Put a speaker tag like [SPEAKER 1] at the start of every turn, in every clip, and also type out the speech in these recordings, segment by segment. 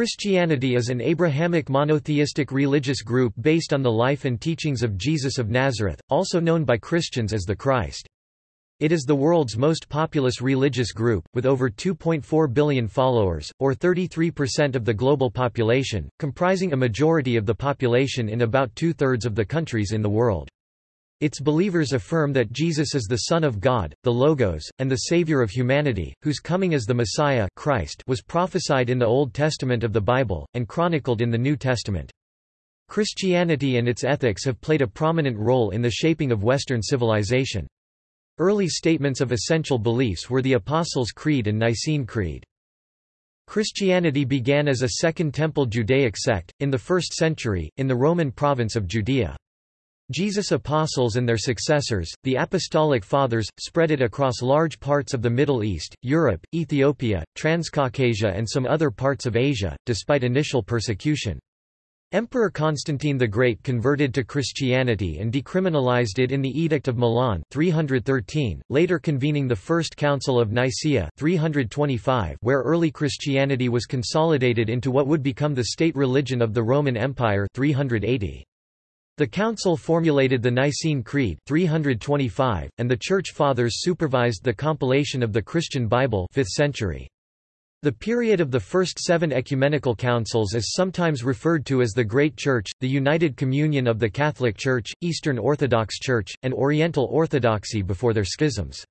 [SPEAKER 1] Christianity is an Abrahamic monotheistic religious group based on the life and teachings of Jesus of Nazareth, also known by Christians as the Christ. It is the world's most populous religious group, with over 2.4 billion followers, or 33% of the global population, comprising a majority of the population in about two-thirds of the countries in the world. Its believers affirm that Jesus is the Son of God, the Logos, and the Savior of humanity, whose coming as the Messiah Christ was prophesied in the Old Testament of the Bible, and chronicled in the New Testament. Christianity and its ethics have played a prominent role in the shaping of Western civilization. Early statements of essential beliefs were the Apostles' Creed and Nicene Creed. Christianity began as a Second Temple Judaic sect, in the 1st century, in the Roman province of Judea. Jesus' apostles and their successors, the Apostolic Fathers, spread it across large parts of the Middle East, Europe, Ethiopia, Transcaucasia and some other parts of Asia, despite initial persecution. Emperor Constantine the Great converted to Christianity and decriminalized it in the Edict of Milan 313, later convening the First Council of Nicaea 325 where early Christianity was consolidated into what would become the state religion of the Roman Empire 380. The Council formulated the Nicene Creed 325, and the Church Fathers supervised the compilation of the Christian Bible 5th century. The period of the first seven ecumenical councils is sometimes referred to as the Great Church, the United Communion of the Catholic Church, Eastern Orthodox Church, and Oriental Orthodoxy before their schisms.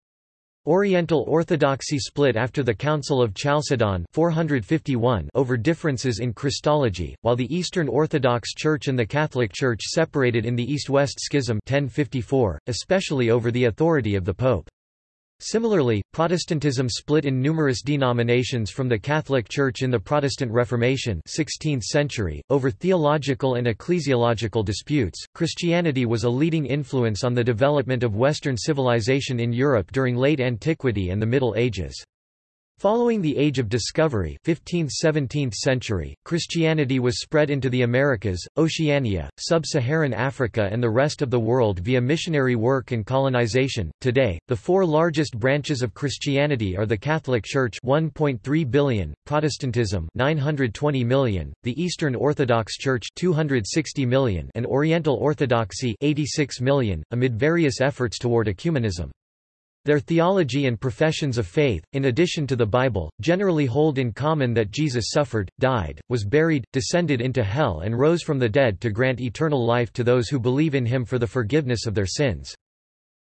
[SPEAKER 1] Oriental Orthodoxy split after the Council of Chalcedon 451 over differences in Christology, while the Eastern Orthodox Church and the Catholic Church separated in the East-West Schism 1054, especially over the authority of the Pope. Similarly, Protestantism split in numerous denominations from the Catholic Church in the Protestant Reformation 16th century, over theological and ecclesiological disputes. Christianity was a leading influence on the development of Western civilization in Europe during late antiquity and the Middle Ages. Following the Age of Discovery 15th–17th century, Christianity was spread into the Americas, Oceania, Sub-Saharan Africa and the rest of the world via missionary work and colonization. Today, the four largest branches of Christianity are the Catholic Church 1.3 billion, Protestantism 920 million, the Eastern Orthodox Church 260 million and Oriental Orthodoxy 86 million, amid various efforts toward ecumenism. Their theology and professions of faith, in addition to the Bible, generally hold in common that Jesus suffered, died, was buried, descended into hell and rose from the dead to grant eternal life to those who believe in him for the forgiveness of their sins.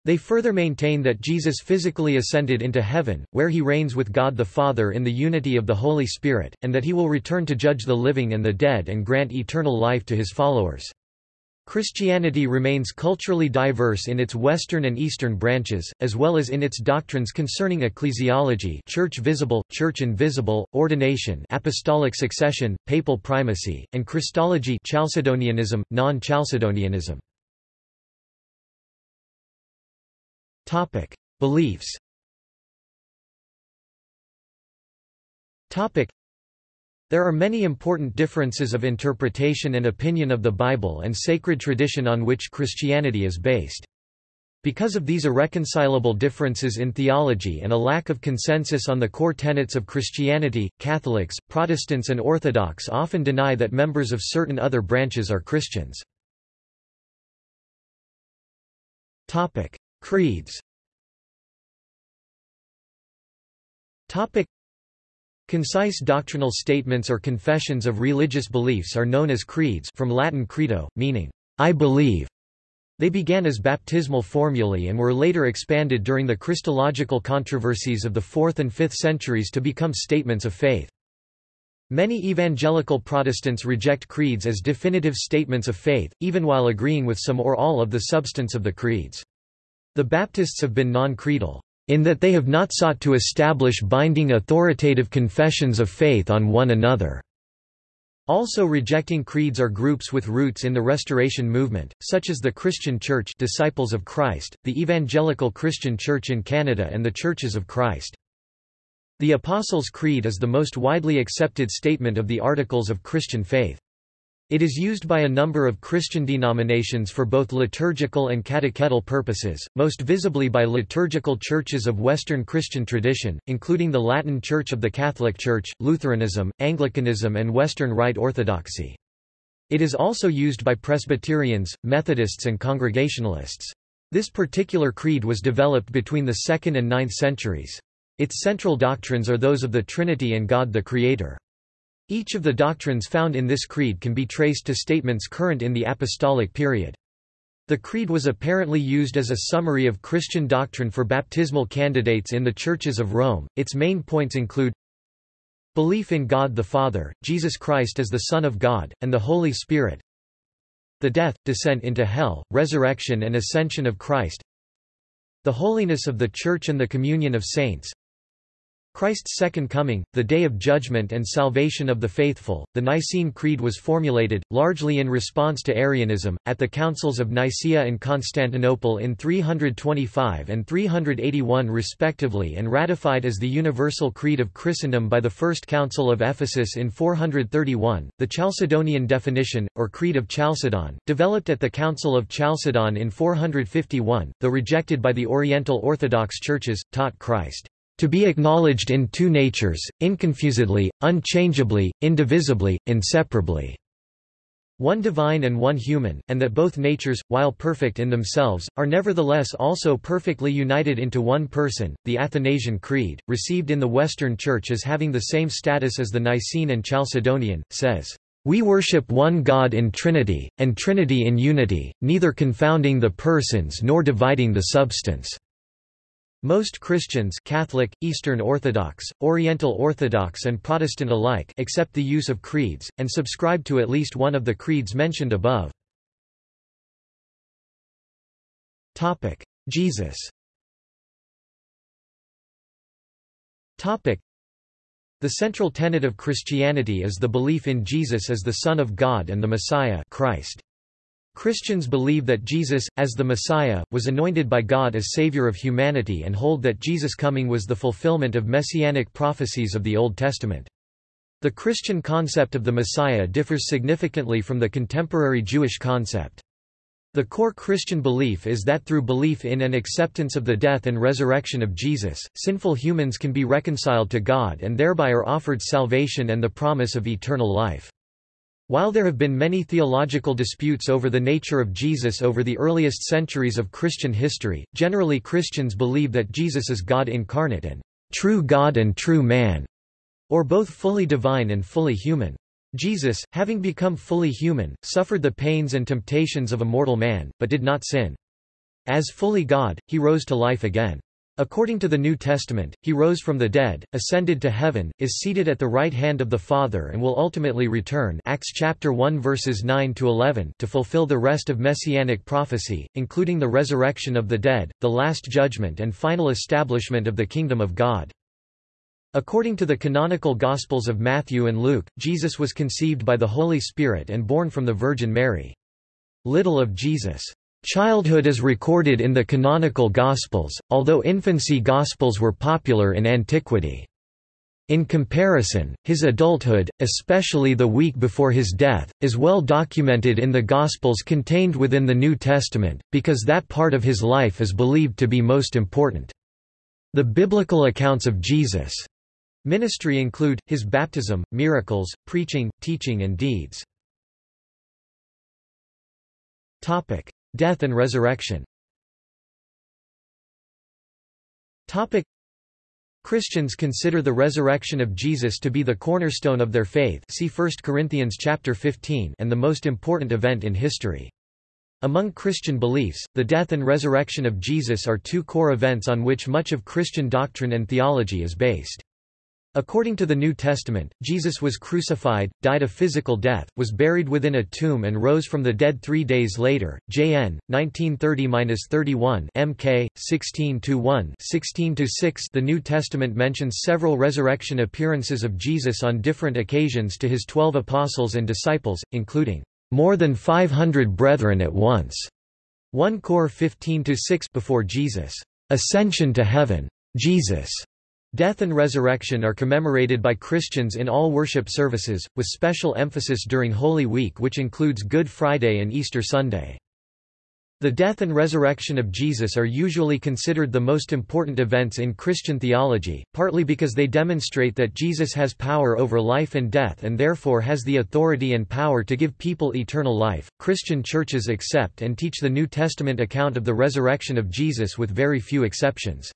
[SPEAKER 1] They further maintain that Jesus physically ascended into heaven, where he reigns with God the Father in the unity of the Holy Spirit, and that he will return to judge the living and the dead and grant eternal life to his followers. Christianity remains culturally diverse in its Western and Eastern branches, as well as in its doctrines concerning ecclesiology church visible, church invisible, ordination apostolic succession, papal primacy, and Christology Chalcedonianism, non-Chalcedonianism. Beliefs there are many important differences of interpretation and opinion of the Bible and sacred tradition on which Christianity is based. Because of these irreconcilable differences in theology and a lack of consensus on the core tenets of Christianity, Catholics, Protestants and Orthodox often deny that members of certain other branches are Christians. Creeds Concise doctrinal statements or confessions of religious beliefs are known as creeds from Latin credo, meaning, I believe. They began as baptismal formulae and were later expanded during the Christological controversies of the 4th and 5th centuries to become statements of faith. Many evangelical Protestants reject creeds as definitive statements of faith, even while agreeing with some or all of the substance of the creeds. The Baptists have been non-creedal in that they have not sought to establish binding authoritative confessions of faith on one another. Also rejecting creeds are groups with roots in the Restoration movement, such as the Christian Church Disciples of Christ, the Evangelical Christian Church in Canada and the Churches of Christ. The Apostles' Creed is the most widely accepted statement of the Articles of Christian faith. It is used by a number of Christian denominations for both liturgical and catechetical purposes, most visibly by liturgical churches of Western Christian tradition, including the Latin Church of the Catholic Church, Lutheranism, Anglicanism and Western Rite Orthodoxy. It is also used by Presbyterians, Methodists and Congregationalists. This particular creed was developed between the 2nd and 9th centuries. Its central doctrines are those of the Trinity and God the Creator. Each of the doctrines found in this creed can be traced to statements current in the apostolic period. The creed was apparently used as a summary of Christian doctrine for baptismal candidates in the churches of Rome. Its main points include belief in God the Father, Jesus Christ as the Son of God, and the Holy Spirit, the death, descent into hell, resurrection and ascension of Christ, the holiness of the Church and the communion of saints, Christ's second coming, the day of judgment and salvation of the faithful. The Nicene Creed was formulated, largely in response to Arianism, at the Councils of Nicaea and Constantinople in 325 and 381 respectively and ratified as the Universal Creed of Christendom by the First Council of Ephesus in 431. The Chalcedonian definition, or Creed of Chalcedon, developed at the Council of Chalcedon in 451, though rejected by the Oriental Orthodox churches, taught Christ to be acknowledged in two natures, inconfusedly, unchangeably, indivisibly, inseparably. One divine and one human, and that both natures, while perfect in themselves, are nevertheless also perfectly united into one person. The Athanasian Creed, received in the Western Church as having the same status as the Nicene and Chalcedonian, says, We worship one God in Trinity, and Trinity in unity, neither confounding the persons nor dividing the substance. Most Christians Catholic, Eastern Orthodox, Oriental Orthodox and Protestant alike accept the use of creeds, and subscribe to at least one of the creeds mentioned above. Jesus The central tenet of Christianity is the belief in Jesus as the Son of God and the Messiah Christ. Christians believe that Jesus, as the Messiah, was anointed by God as Savior of humanity and hold that Jesus' coming was the fulfillment of messianic prophecies of the Old Testament. The Christian concept of the Messiah differs significantly from the contemporary Jewish concept. The core Christian belief is that through belief in and acceptance of the death and resurrection of Jesus, sinful humans can be reconciled to God and thereby are offered salvation and the promise of eternal life. While there have been many theological disputes over the nature of Jesus over the earliest centuries of Christian history, generally Christians believe that Jesus is God incarnate and true God and true man, or both fully divine and fully human. Jesus, having become fully human, suffered the pains and temptations of a mortal man, but did not sin. As fully God, he rose to life again. According to the New Testament, he rose from the dead, ascended to heaven, is seated at the right hand of the Father and will ultimately return Acts chapter 1 verses 9 to 11 to fulfill the rest of messianic prophecy, including the resurrection of the dead, the last judgment and final establishment of the kingdom of God. According to the canonical Gospels of Matthew and Luke, Jesus was conceived by the Holy Spirit and born from the Virgin Mary. Little of Jesus' Childhood is recorded in the canonical Gospels, although infancy Gospels were popular in antiquity. In comparison, his adulthood, especially the week before his death, is well documented in the Gospels contained within the New Testament, because that part of his life is believed to be most important. The biblical accounts of Jesus' ministry include, his baptism, miracles, preaching, teaching and deeds. Death and resurrection Christians consider the resurrection of Jesus to be the cornerstone of their faith see 1 Corinthians chapter 15 and the most important event in history. Among Christian beliefs, the death and resurrection of Jesus are two core events on which much of Christian doctrine and theology is based. According to the New Testament, Jesus was crucified, died a physical death, was buried within a tomb and rose from the dead three days later. JN, 1930-31 MK, 16-1 16-6 The New Testament mentions several resurrection appearances of Jesus on different occasions to his twelve apostles and disciples, including, "...more than 500 brethren at once." 1 Cor 15-6 before Jesus' ascension to heaven. Jesus' Death and resurrection are commemorated by Christians in all worship services, with special emphasis during Holy Week which includes Good Friday and Easter Sunday. The death and resurrection of Jesus are usually considered the most important events in Christian theology, partly because they demonstrate that Jesus has power over life and death and therefore has the authority and power to give people eternal life. Christian churches accept and teach the New Testament account of the resurrection of Jesus with very few exceptions.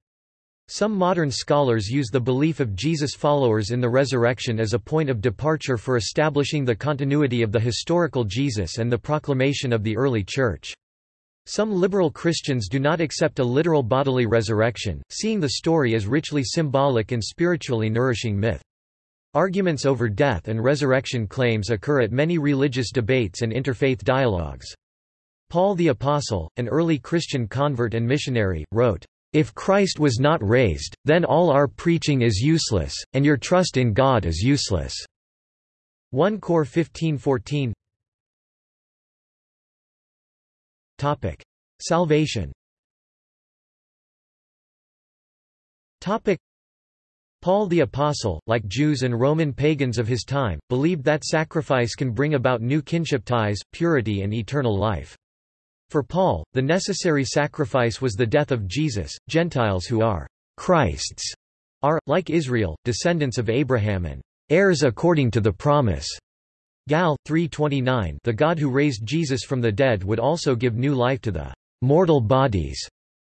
[SPEAKER 1] Some modern scholars use the belief of Jesus' followers in the resurrection as a point of departure for establishing the continuity of the historical Jesus and the proclamation of the early Church. Some liberal Christians do not accept a literal bodily resurrection, seeing the story as richly symbolic and spiritually nourishing myth. Arguments over death and resurrection claims occur at many religious debates and interfaith dialogues. Paul the Apostle, an early Christian convert and missionary, wrote, "...if Christ was not raised, then all our preaching is useless, and your trust in God is useless." 1 Cor 15:14 Topic: Salvation. Topic: Paul the Apostle, like Jews and Roman pagans of his time, believed that sacrifice can bring about new kinship ties, purity and eternal life. For Paul, the necessary sacrifice was the death of Jesus. Gentiles who are Christ's are, like Israel, descendants of Abraham and heirs according to the promise. Gal. 3.29 The God who raised Jesus from the dead would also give new life to the mortal bodies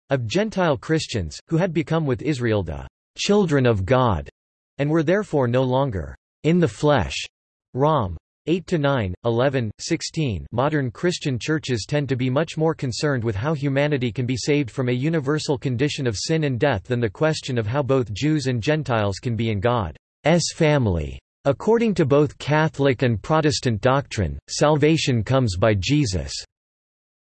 [SPEAKER 1] of Gentile Christians, who had become with Israel the children of God, and were therefore no longer in the flesh. Rom. 8–9, 11, 16 Modern Christian churches tend to be much more concerned with how humanity can be saved from a universal condition of sin and death than the question of how both Jews and Gentiles can be in God's family. According to both Catholic and Protestant doctrine, salvation comes by Jesus'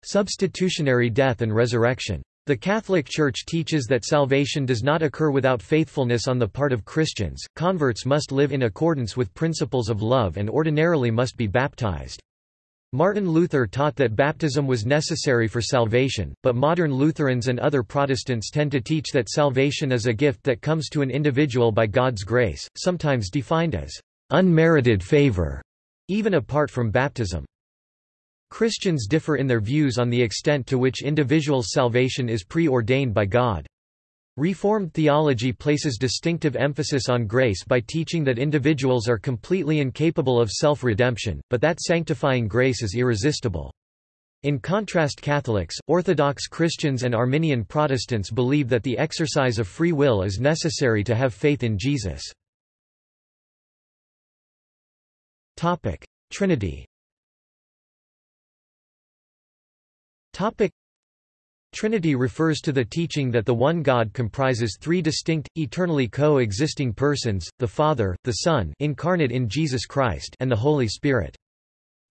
[SPEAKER 1] substitutionary death and resurrection. The Catholic Church teaches that salvation does not occur without faithfulness on the part of Christians, converts must live in accordance with principles of love and ordinarily must be baptized. Martin Luther taught that baptism was necessary for salvation, but modern Lutherans and other Protestants tend to teach that salvation is a gift that comes to an individual by God's grace, sometimes defined as unmerited favor, even apart from baptism. Christians differ in their views on the extent to which individuals' salvation is preordained by God. Reformed theology places distinctive emphasis on grace by teaching that individuals are completely incapable of self-redemption, but that sanctifying grace is irresistible. In contrast Catholics, Orthodox Christians and Arminian Protestants believe that the exercise of free will is necessary to have faith in Jesus. Trinity Trinity refers to the teaching that the one God comprises three distinct, eternally co-existing persons, the Father, the Son incarnate in Jesus Christ and the Holy Spirit.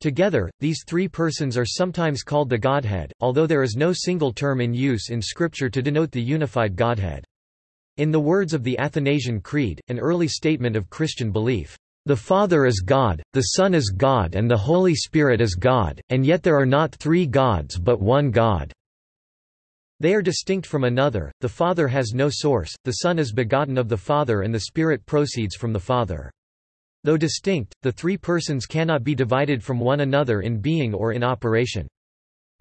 [SPEAKER 1] Together, these three persons are sometimes called the Godhead, although there is no single term in use in Scripture to denote the unified Godhead. In the words of the Athanasian Creed, an early statement of Christian belief, "...the Father is God, the Son is God and the Holy Spirit is God, and yet there are not three gods but one God." They are distinct from another, the Father has no source, the Son is begotten of the Father and the Spirit proceeds from the Father. Though distinct, the three persons cannot be divided from one another in being or in operation.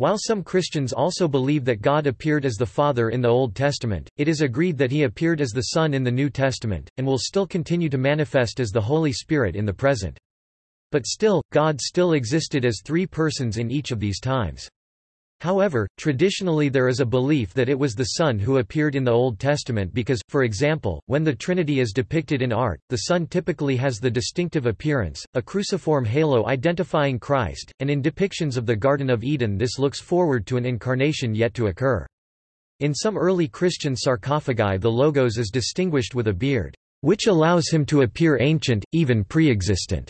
[SPEAKER 1] While some Christians also believe that God appeared as the Father in the Old Testament, it is agreed that he appeared as the Son in the New Testament, and will still continue to manifest as the Holy Spirit in the present. But still, God still existed as three persons in each of these times. However, traditionally there is a belief that it was the Son who appeared in the Old Testament because, for example, when the Trinity is depicted in art, the Son typically has the distinctive appearance, a cruciform halo identifying Christ, and in depictions of the Garden of Eden this looks forward to an incarnation yet to occur. In some early Christian sarcophagi the logos is distinguished with a beard, which allows him to appear ancient, even pre-existent.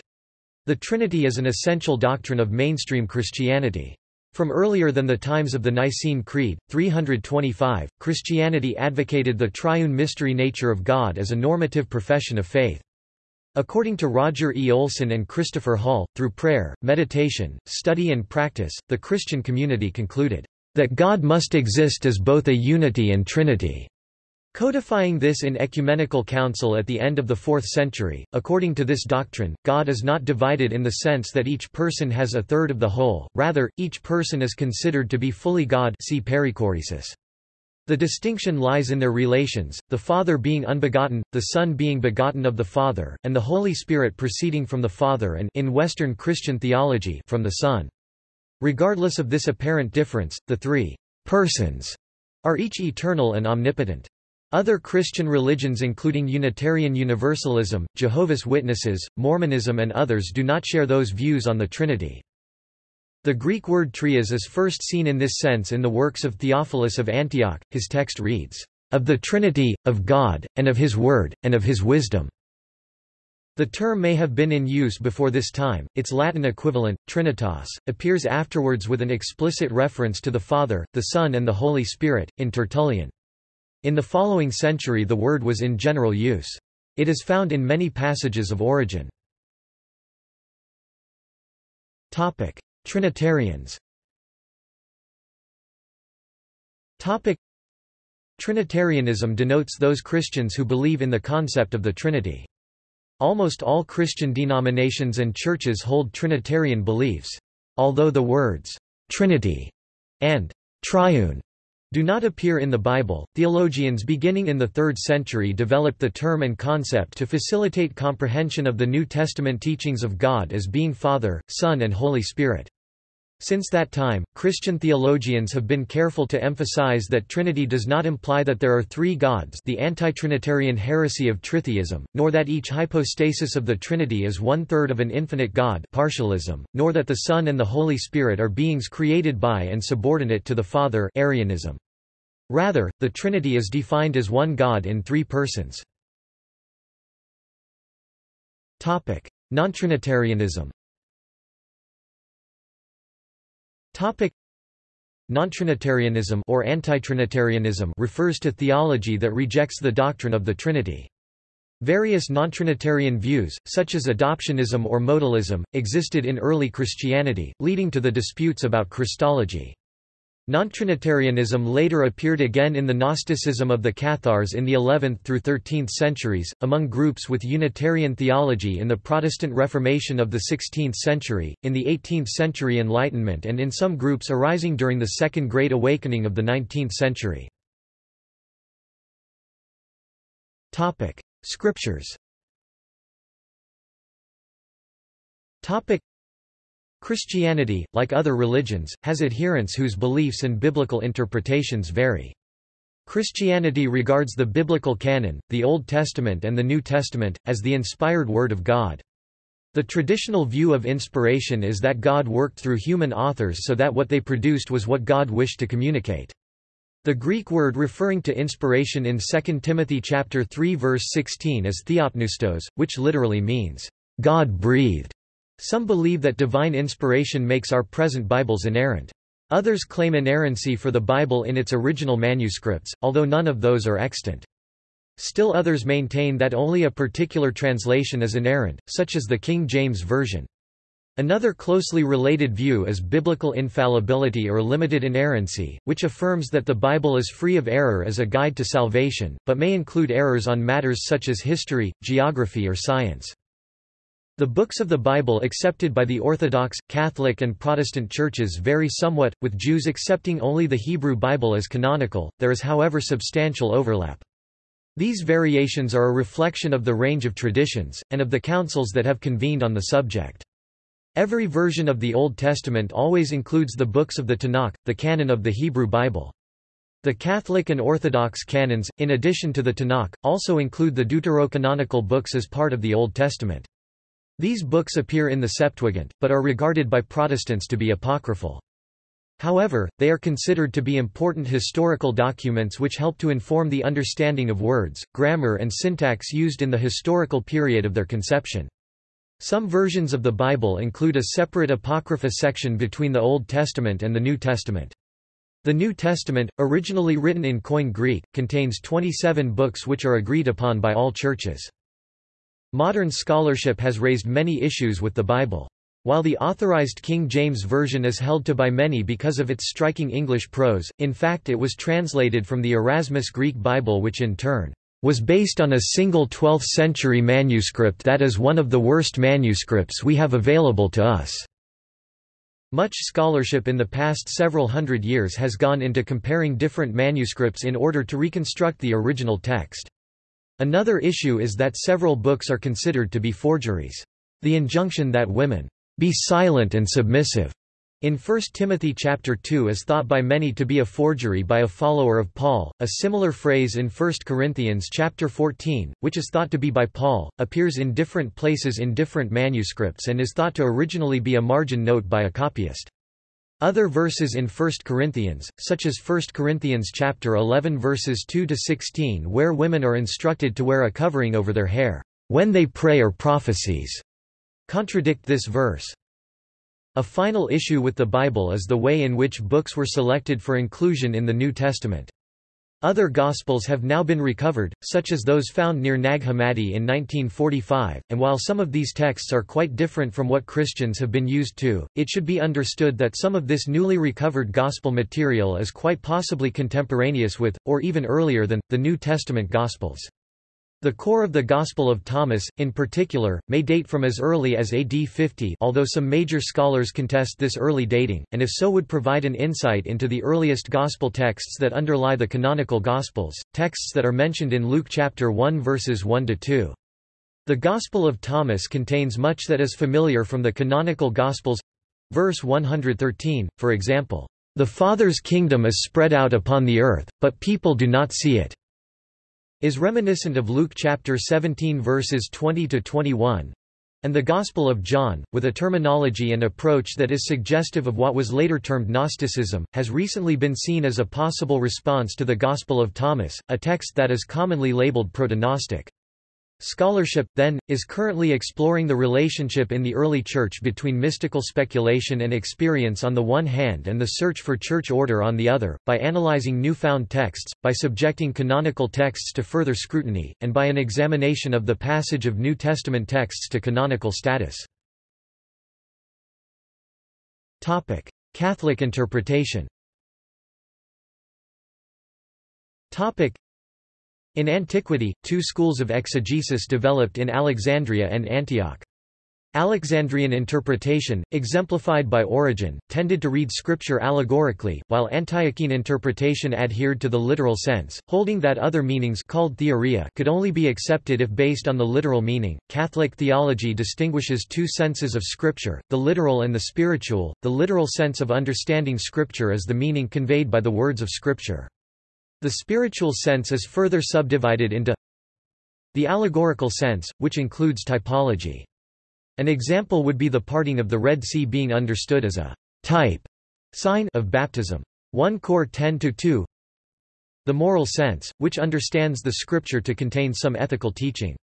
[SPEAKER 1] The Trinity is an essential doctrine of mainstream Christianity. From earlier than the times of the Nicene Creed, 325, Christianity advocated the triune mystery nature of God as a normative profession of faith. According to Roger E. Olson and Christopher Hall, through prayer, meditation, study and practice, the Christian community concluded, "...that God must exist as both a unity and trinity." Codifying this in ecumenical council at the end of the 4th century, according to this doctrine, God is not divided in the sense that each person has a third of the whole, rather, each person is considered to be fully God see perichoresis. The distinction lies in their relations, the Father being unbegotten, the Son being begotten of the Father, and the Holy Spirit proceeding from the Father and in Western Christian theology from the Son. Regardless of this apparent difference, the three persons are each eternal and omnipotent. Other Christian religions including Unitarian Universalism, Jehovah's Witnesses, Mormonism and others do not share those views on the Trinity. The Greek word trias is first seen in this sense in the works of Theophilus of Antioch. His text reads, "...of the Trinity, of God, and of His Word, and of His wisdom." The term may have been in use before this time, its Latin equivalent, Trinitas, appears afterwards with an explicit reference to the Father, the Son and the Holy Spirit, in Tertullian. In the following century the word was in general use. It is found in many passages of Origen. Trinitarians Trinitarianism denotes those Christians who believe in the concept of the Trinity. Almost all Christian denominations and churches hold Trinitarian beliefs. Although the words, Trinity and triune do not appear in the Bible. Theologians beginning in the 3rd century developed the term and concept to facilitate comprehension of the New Testament teachings of God as being Father, Son, and Holy Spirit. Since that time, Christian theologians have been careful to emphasize that Trinity does not imply that there are three gods the anti-Trinitarian heresy of tritheism, nor that each hypostasis of the Trinity is one-third of an infinite God partialism, nor that the Son and the Holy Spirit are beings created by and subordinate to the Father Arianism. Rather, the Trinity is defined as one God in three persons. Non-Trinitarianism Non-Trinitarianism or anti-Trinitarianism refers to theology that rejects the doctrine of the Trinity. Various non-Trinitarian views, such as adoptionism or modalism, existed in early Christianity, leading to the disputes about Christology. Non-Trinitarianism later appeared again in the Gnosticism of the Cathars in the 11th through 13th centuries, among groups with Unitarian theology in the Protestant Reformation of the 16th century, in the 18th century Enlightenment and in some groups arising during the Second Great Awakening of the 19th century. Scriptures Christianity, like other religions, has adherents whose beliefs and biblical interpretations vary. Christianity regards the biblical canon, the Old Testament and the New Testament, as the inspired Word of God. The traditional view of inspiration is that God worked through human authors so that what they produced was what God wished to communicate. The Greek word referring to inspiration in 2 Timothy chapter 3 verse 16 is theopneustos, which literally means, God breathed. Some believe that divine inspiration makes our present Bibles inerrant. Others claim inerrancy for the Bible in its original manuscripts, although none of those are extant. Still others maintain that only a particular translation is inerrant, such as the King James Version. Another closely related view is biblical infallibility or limited inerrancy, which affirms that the Bible is free of error as a guide to salvation, but may include errors on matters such as history, geography or science. The books of the Bible accepted by the Orthodox, Catholic and Protestant churches vary somewhat, with Jews accepting only the Hebrew Bible as canonical, there is however substantial overlap. These variations are a reflection of the range of traditions, and of the councils that have convened on the subject. Every version of the Old Testament always includes the books of the Tanakh, the canon of the Hebrew Bible. The Catholic and Orthodox canons, in addition to the Tanakh, also include the deuterocanonical books as part of the Old Testament. These books appear in the Septuagint, but are regarded by Protestants to be apocryphal. However, they are considered to be important historical documents which help to inform the understanding of words, grammar and syntax used in the historical period of their conception. Some versions of the Bible include a separate Apocrypha section between the Old Testament and the New Testament. The New Testament, originally written in Koine Greek, contains 27 books which are agreed upon by all churches. Modern scholarship has raised many issues with the Bible. While the Authorized King James Version is held to by many because of its striking English prose, in fact it was translated from the Erasmus Greek Bible which in turn was based on a single 12th-century manuscript that is one of the worst manuscripts we have available to us. Much scholarship in the past several hundred years has gone into comparing different manuscripts in order to reconstruct the original text. Another issue is that several books are considered to be forgeries. The injunction that women be silent and submissive. In 1 Timothy chapter 2 is thought by many to be a forgery by a follower of Paul. A similar phrase in 1 Corinthians chapter 14, which is thought to be by Paul, appears in different places in different manuscripts and is thought to originally be a margin note by a copyist. Other verses in 1 Corinthians, such as 1 Corinthians chapter 11 verses 2 to 16 where women are instructed to wear a covering over their hair when they pray or prophecies contradict this verse. A final issue with the Bible is the way in which books were selected for inclusion in the New Testament. Other Gospels have now been recovered, such as those found near Nag Hammadi in 1945, and while some of these texts are quite different from what Christians have been used to, it should be understood that some of this newly recovered Gospel material is quite possibly contemporaneous with, or even earlier than, the New Testament Gospels. The core of the Gospel of Thomas, in particular, may date from as early as AD 50 although some major scholars contest this early dating, and if so would provide an insight into the earliest Gospel texts that underlie the canonical Gospels, texts that are mentioned in Luke chapter 1 verses 1–2. The Gospel of Thomas contains much that is familiar from the canonical Gospels. Verse 113, for example, "...the Father's kingdom is spread out upon the earth, but people do not see it." Is reminiscent of Luke chapter 17 verses 20 to 21 and the Gospel of John, with a terminology and approach that is suggestive of what was later termed Gnosticism, has recently been seen as a possible response to the Gospel of Thomas, a text that is commonly labeled proto-Gnostic. Scholarship, then, is currently exploring the relationship in the early Church between mystical speculation and experience on the one hand and the search for church order on the other, by analyzing newfound texts, by subjecting canonical texts to further scrutiny, and by an examination of the passage of New Testament texts to canonical status. Catholic interpretation in antiquity, two schools of exegesis developed in Alexandria and Antioch. Alexandrian interpretation, exemplified by Origen, tended to read scripture allegorically, while Antiochene interpretation adhered to the literal sense, holding that other meanings called theoria could only be accepted if based on the literal meaning. Catholic theology distinguishes two senses of scripture, the literal and the spiritual. The literal sense of understanding scripture is the meaning conveyed by the words of scripture. The spiritual sense is further subdivided into the allegorical sense, which includes typology. An example would be the parting of the Red Sea being understood as a type sign of baptism. 1 Cor 10-2 The moral sense, which understands the scripture to contain some ethical teaching.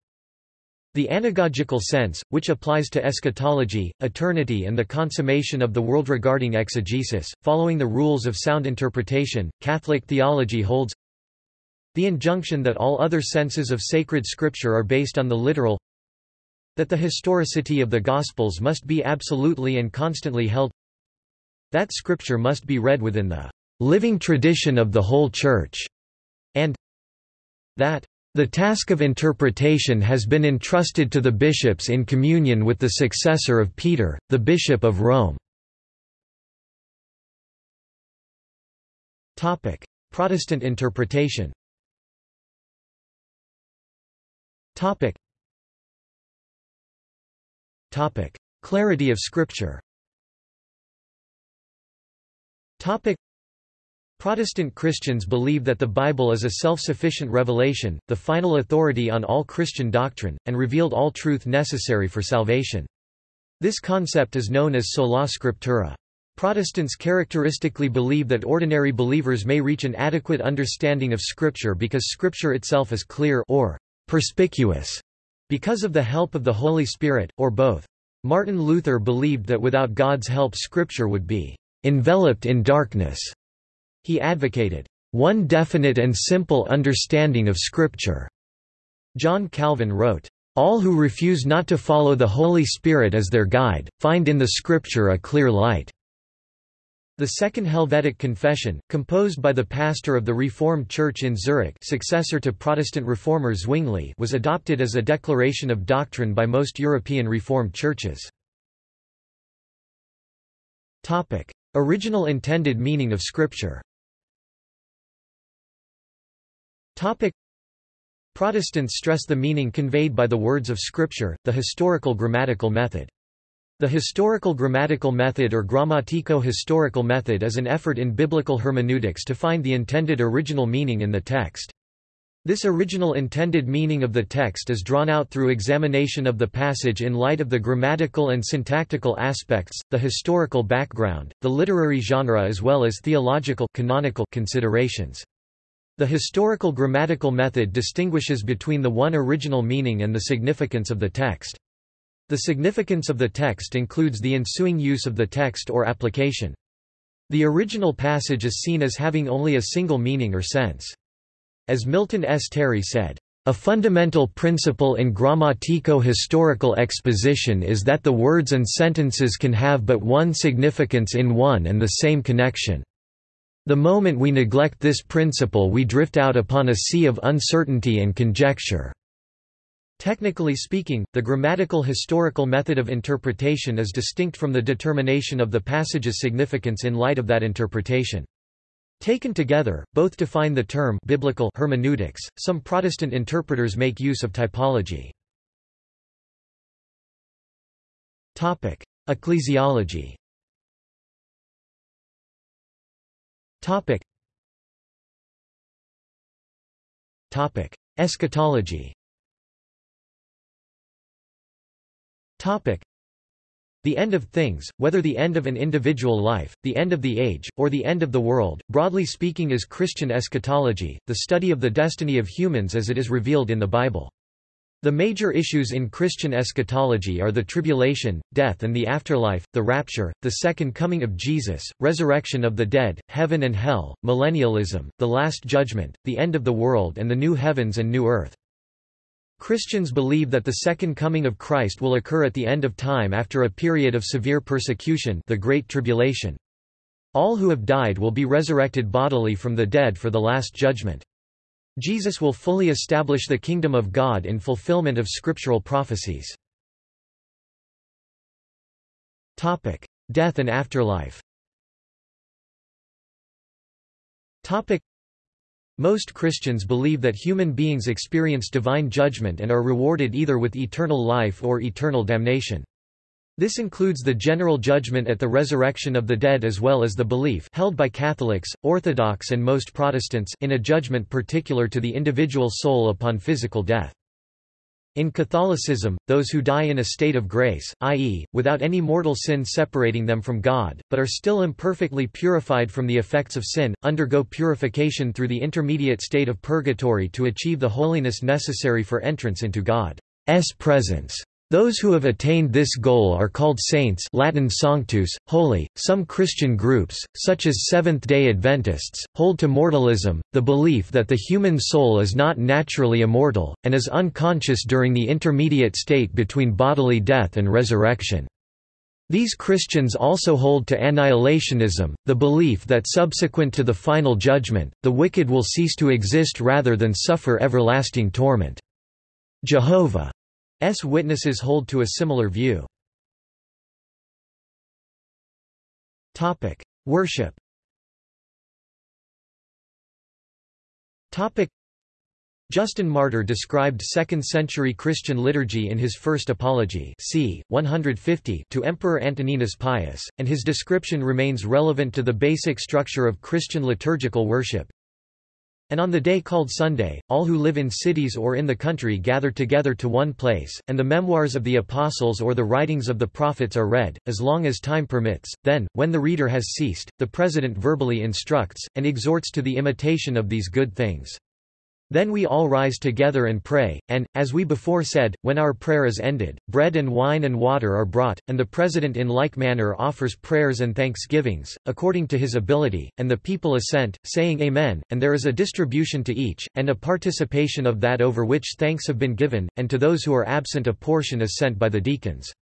[SPEAKER 1] The anagogical sense, which applies to eschatology, eternity and the consummation of the world regarding exegesis, following the rules of sound interpretation, Catholic theology holds the injunction that all other senses of sacred scripture are based on the literal that the historicity of the Gospels must be absolutely and constantly held that scripture must be read within the living tradition of the whole Church, and that the task of interpretation has been entrusted to the bishops in communion with the successor of Peter, the Bishop of Rome. Protestant interpretation Clarity of Scripture Protestant Christians believe that the Bible is a self-sufficient revelation, the final authority on all Christian doctrine, and revealed all truth necessary for salvation. This concept is known as sola scriptura. Protestants characteristically believe that ordinary believers may reach an adequate understanding of Scripture because Scripture itself is clear or perspicuous because of the help of the Holy Spirit, or both. Martin Luther believed that without God's help Scripture would be enveloped in darkness. He advocated, "...one definite and simple understanding of Scripture." John Calvin wrote, All who refuse not to follow the Holy Spirit as their guide, find in the Scripture a clear light." The Second Helvetic Confession, composed by the pastor of the Reformed Church in Zurich successor to Protestant reformer Zwingli was adopted as a declaration of doctrine by most European Reformed churches. Original intended meaning of Scripture Protestants stress the meaning conveyed by the words of Scripture, the historical grammatical method. The historical grammatical method or grammatico-historical method is an effort in biblical hermeneutics to find the intended original meaning in the text. This original intended meaning of the text is drawn out through examination of the passage in light of the grammatical and syntactical aspects, the historical background, the literary genre as well as theological canonical considerations. The historical grammatical method distinguishes between the one original meaning and the significance of the text. The significance of the text includes the ensuing use of the text or application. The original passage is seen as having only a single meaning or sense. As Milton S. Terry said, a fundamental principle in grammatico-historical exposition is that the words and sentences can have but one significance in one and the same connection. The moment we neglect this principle we drift out upon a sea of uncertainty and conjecture. Technically speaking, the grammatical historical method of interpretation is distinct from the determination of the passage's significance in light of that interpretation. Taken together, both define the term biblical hermeneutics. Some Protestant interpreters make use of typology. Topic: Ecclesiology. Topic. Topic: Eschatology. Topic: The end of things, whether the end of an individual life, the end of the age, or the end of the world, broadly speaking is Christian eschatology, the study of the destiny of humans as it is revealed in the Bible. The major issues in Christian eschatology are the tribulation, death and the afterlife, the rapture, the second coming of Jesus, resurrection of the dead, heaven and hell, millennialism, the last judgment, the end of the world and the new heavens and new earth. Christians believe that the second coming of Christ will occur at the end of time after a period of severe persecution the Great Tribulation. All who have died will be resurrected bodily from the dead for the last judgment. Jesus will fully establish the kingdom of God in fulfillment of scriptural prophecies. Death and afterlife most Christians believe that human beings experience divine judgment and are rewarded either with eternal life or eternal damnation. This includes the general judgment at the resurrection of the dead as well as the belief held by Catholics, Orthodox and most Protestants in a judgment particular to the individual soul upon physical death. In Catholicism, those who die in a state of grace, i.e., without any mortal sin separating them from God, but are still imperfectly purified from the effects of sin, undergo purification through the intermediate state of purgatory to achieve the holiness necessary for entrance into God's presence. Those who have attained this goal are called saints Latin sanctus, holy. Some Christian groups, such as Seventh-day Adventists, hold to mortalism, the belief that the human soul is not naturally immortal, and is unconscious during the intermediate state between bodily death and resurrection. These Christians also hold to annihilationism, the belief that subsequent to the final judgment, the wicked will cease to exist rather than suffer everlasting torment. Jehovah S. witnesses hold to a similar view. Worship Justin Martyr described 2nd-century Christian liturgy in his first Apology c. 150 to Emperor Antoninus Pius, and his description remains relevant to the basic structure of Christian liturgical worship. And on the day called Sunday, all who live in cities or in the country gather together to one place, and the memoirs of the apostles or the writings of the prophets are read, as long as time permits. Then, when the reader has ceased, the president verbally instructs, and exhorts to the imitation of these good things. Then we all rise together and pray, and, as we before said, when our prayer is ended, bread and wine and water are brought, and the President in like manner offers prayers and thanksgivings, according to his ability, and the people assent, saying Amen, and there is a distribution to each, and a participation of that over which thanks have been given, and to those who are absent a portion is sent by the deacons.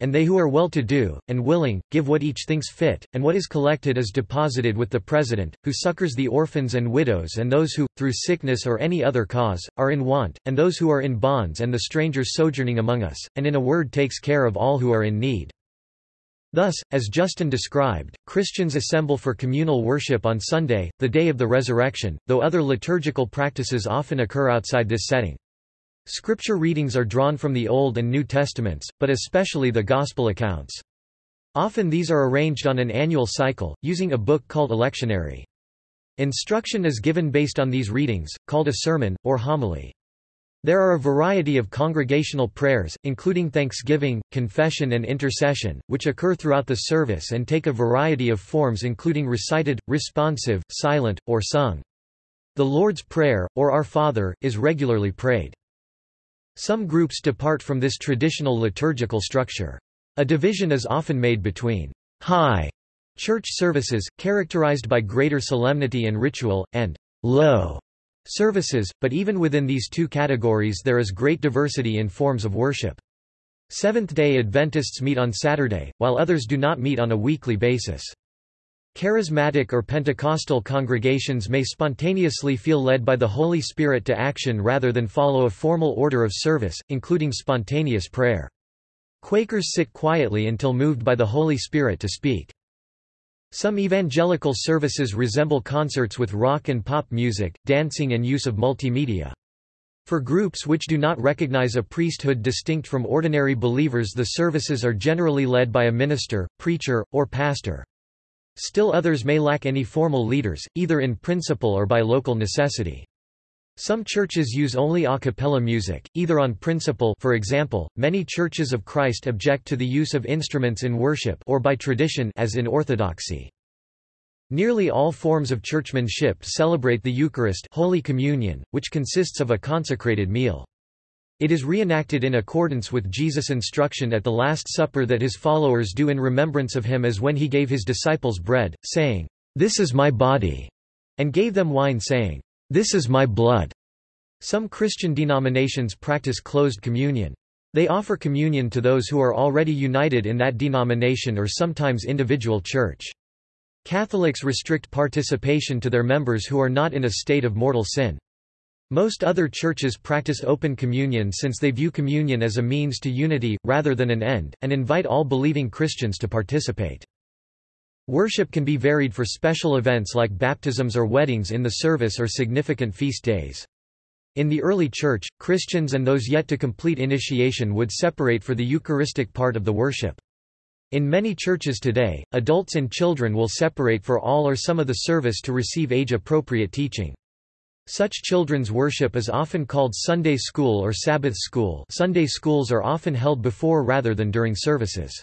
[SPEAKER 1] And they who are well-to-do, and willing, give what each thinks fit, and what is collected is deposited with the President, who succors the orphans and widows and those who, through sickness or any other cause, are in want, and those who are in bonds and the strangers sojourning among us, and in a word takes care of all who are in need. Thus, as Justin described, Christians assemble for communal worship on Sunday, the day of the resurrection, though other liturgical practices often occur outside this setting. Scripture readings are drawn from the Old and New Testaments, but especially the Gospel accounts. Often these are arranged on an annual cycle, using a book called a lectionary. Instruction is given based on these readings, called a sermon, or homily. There are a variety of congregational prayers, including thanksgiving, confession and intercession, which occur throughout the service and take a variety of forms including recited, responsive, silent, or sung. The Lord's Prayer, or Our Father, is regularly prayed. Some groups depart from this traditional liturgical structure. A division is often made between high church services, characterized by greater solemnity and ritual, and low services, but even within these two categories there is great diversity in forms of worship. Seventh-day Adventists meet on Saturday, while others do not meet on a weekly basis. Charismatic or Pentecostal congregations may spontaneously feel led by the Holy Spirit to action rather than follow a formal order of service, including spontaneous prayer. Quakers sit quietly until moved by the Holy Spirit to speak. Some evangelical services resemble concerts with rock and pop music, dancing and use of multimedia. For groups which do not recognize a priesthood distinct from ordinary believers the services are generally led by a minister, preacher, or pastor. Still others may lack any formal leaders, either in principle or by local necessity. Some churches use only a cappella music, either on principle for example, many churches of Christ object to the use of instruments in worship or by tradition as in Orthodoxy. Nearly all forms of churchmanship celebrate the Eucharist Holy Communion, which consists of a consecrated meal. It is reenacted in accordance with Jesus' instruction at the Last Supper that his followers do in remembrance of him as when he gave his disciples bread, saying, This is my body, and gave them wine saying, This is my blood. Some Christian denominations practice closed communion. They offer communion to those who are already united in that denomination or sometimes individual church. Catholics restrict participation to their members who are not in a state of mortal sin. Most other churches practice open communion since they view communion as a means to unity, rather than an end, and invite all believing Christians to participate. Worship can be varied for special events like baptisms or weddings in the service or significant feast days. In the early church, Christians and those yet to complete initiation would separate for the Eucharistic part of the worship. In many churches today, adults and children will separate for all or some of the service to receive age-appropriate teaching. Such children's worship is often called Sunday school or Sabbath school Sunday schools are often held before rather than during services.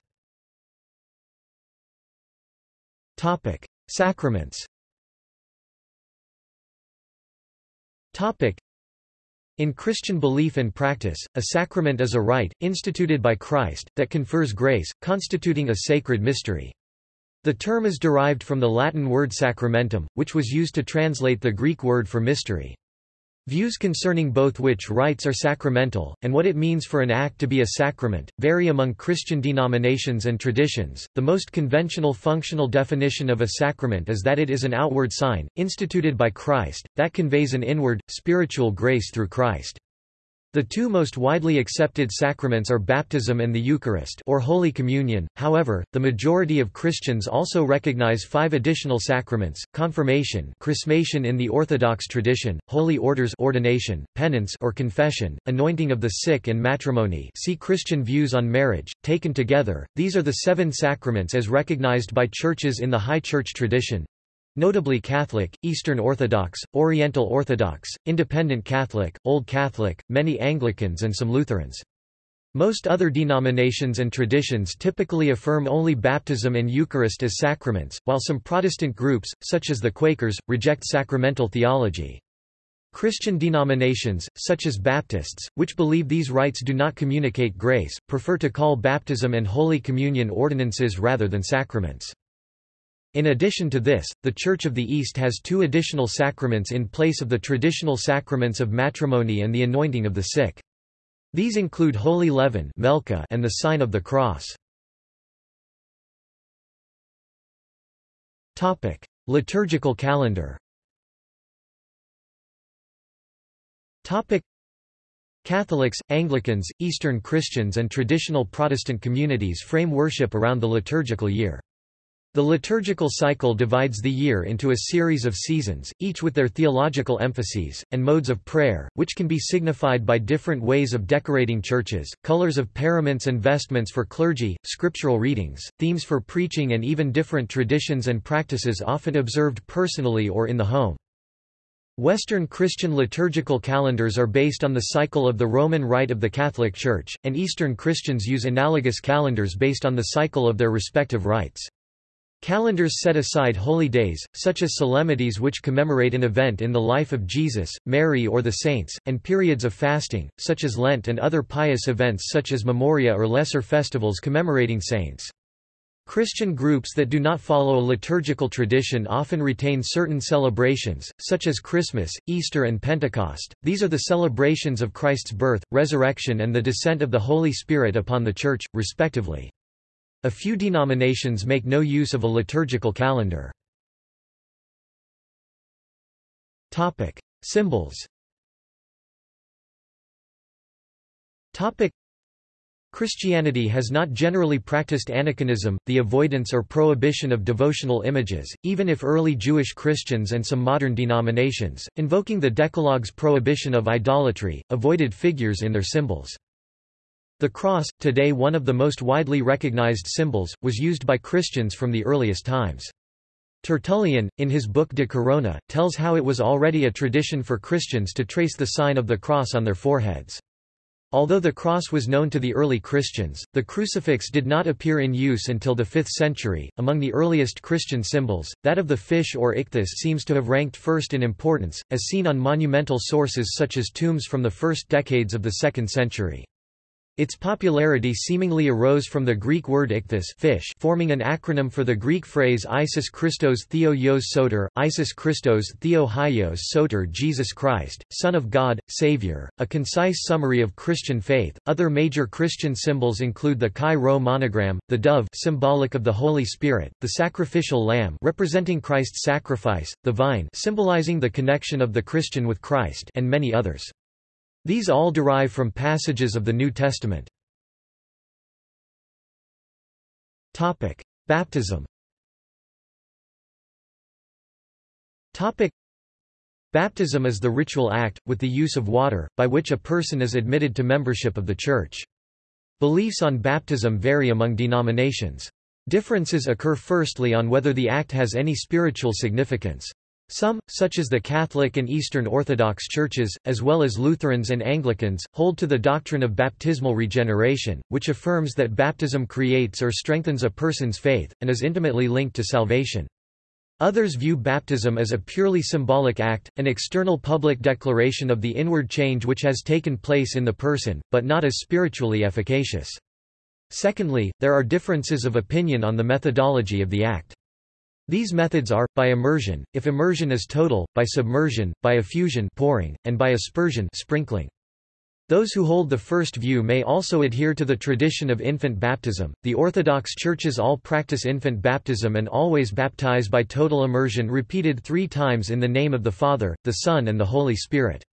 [SPEAKER 1] Sacraments in Christian belief and practice, a sacrament is a rite, instituted by Christ, that confers grace, constituting a sacred mystery. The term is derived from the Latin word sacramentum, which was used to translate the Greek word for mystery. Views concerning both which rites are sacramental, and what it means for an act to be a sacrament, vary among Christian denominations and traditions. The most conventional functional definition of a sacrament is that it is an outward sign, instituted by Christ, that conveys an inward, spiritual grace through Christ. The two most widely accepted sacraments are baptism and the Eucharist or Holy Communion, however, the majority of Christians also recognize five additional sacraments, confirmation chrismation in the Orthodox tradition, holy orders ordination, penance or confession, anointing of the sick and matrimony. See Christian views on marriage, taken together, these are the seven sacraments as recognized by churches in the High Church tradition, Notably Catholic, Eastern Orthodox, Oriental Orthodox, Independent Catholic, Old Catholic, many Anglicans and some Lutherans. Most other denominations and traditions typically affirm only baptism and Eucharist as sacraments, while some Protestant groups, such as the Quakers, reject sacramental theology. Christian denominations, such as Baptists, which believe these rites do not communicate grace, prefer to call baptism and Holy Communion ordinances rather than sacraments. In addition to this, the Church of the East has two additional sacraments in place of the traditional sacraments of matrimony and the anointing of the sick. These include holy leaven and the sign of the cross. Liturgical calendar Topic Catholics, Anglicans, Eastern Christians and traditional Protestant communities frame worship around the liturgical year. The liturgical cycle divides the year into a series of seasons, each with their theological emphases, and modes of prayer, which can be signified by different ways of decorating churches, colors of paraments and vestments for clergy, scriptural readings, themes for preaching and even different traditions and practices often observed personally or in the home. Western Christian liturgical calendars are based on the cycle of the Roman Rite of the Catholic Church, and Eastern Christians use analogous calendars based on the cycle of their respective rites. Calendars set aside holy days, such as solemnities which commemorate an event in the life of Jesus, Mary or the saints, and periods of fasting, such as Lent and other pious events such as Memoria or lesser festivals commemorating saints. Christian groups that do not follow a liturgical tradition often retain certain celebrations, such as Christmas, Easter and Pentecost. These are the celebrations of Christ's birth, resurrection and the descent of the Holy Spirit upon the Church, respectively. A few denominations make no use of a liturgical calendar. Topic: Symbols. Topic: Christianity has not generally practiced aniconism, the avoidance or prohibition of devotional images, even if early Jewish Christians and some modern denominations, invoking the Decalogue's prohibition of idolatry, avoided figures in their symbols. The cross, today one of the most widely recognized symbols, was used by Christians from the earliest times. Tertullian, in his book De Corona, tells how it was already a tradition for Christians to trace the sign of the cross on their foreheads. Although the cross was known to the early Christians, the crucifix did not appear in use until the 5th century. Among the earliest Christian symbols, that of the fish or ichthys seems to have ranked first in importance, as seen on monumental sources such as tombs from the first decades of the 2nd century. Its popularity seemingly arose from the Greek word ichthys fish forming an acronym for the Greek phrase Isis Christos Theo Ios Soter, Isis Christos Theo Hyos Soter Jesus Christ, Son of God, Savior, a concise summary of Christian faith. Other major Christian symbols include the Chi Rho monogram, the dove symbolic of the Holy Spirit, the sacrificial lamb representing Christ's sacrifice, the vine symbolizing the connection of the Christian with Christ and many others. These all derive from passages of the New Testament. Topic: Baptism. Topic: Baptism is the ritual act, with the use of water, by which a person is admitted to membership of the Church. Beliefs on baptism vary among denominations. Differences occur firstly on whether the act has any spiritual significance. Some, such as the Catholic and Eastern Orthodox churches, as well as Lutherans and Anglicans, hold to the doctrine of baptismal regeneration, which affirms that baptism creates or strengthens a person's faith, and is intimately linked to salvation. Others view baptism as a purely symbolic act, an external public declaration of the inward change which has taken place in the person, but not as spiritually efficacious. Secondly, there are differences of opinion on the methodology of the act. These methods are, by immersion, if immersion is total, by submersion, by effusion pouring, and by aspersion sprinkling. Those who hold the first view may also adhere to the tradition of infant baptism. The Orthodox churches all practice infant baptism and always baptize by total immersion repeated three times in the name of the Father, the Son and the Holy Spirit.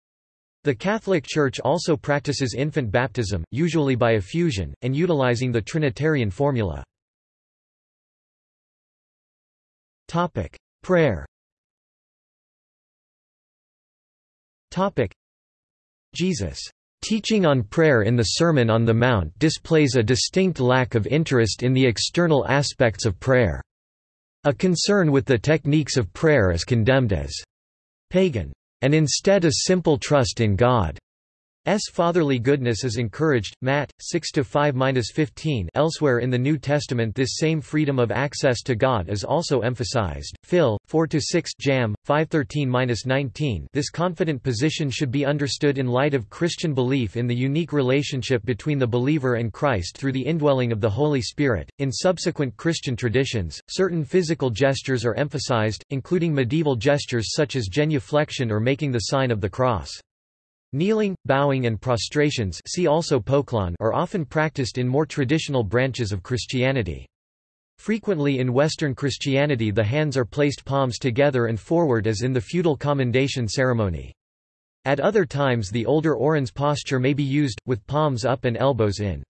[SPEAKER 1] The Catholic Church also practices infant baptism, usually by effusion, and utilizing the Trinitarian formula. Topic: Prayer. Topic: Jesus' teaching on prayer in the Sermon on the Mount displays a distinct lack of interest in the external aspects of prayer. A concern with the techniques of prayer is condemned as pagan, and instead a simple trust in God, fatherly goodness is encouraged. Matt 6-5-15 Elsewhere in the New Testament this same freedom of access to God is also emphasized. Phil 4-6 Jam 513-19 This confident position should be understood in light of Christian belief in the unique relationship between the believer and Christ through the indwelling of the Holy Spirit. In subsequent Christian traditions, certain physical gestures are emphasized, including medieval gestures such as genuflection or making the sign of the cross. Kneeling, bowing and prostrations see also poklon are often practiced in more traditional branches of Christianity. Frequently in Western Christianity the hands are placed palms together and forward as in the feudal commendation ceremony. At other times the older orans posture may be used, with palms up and elbows in.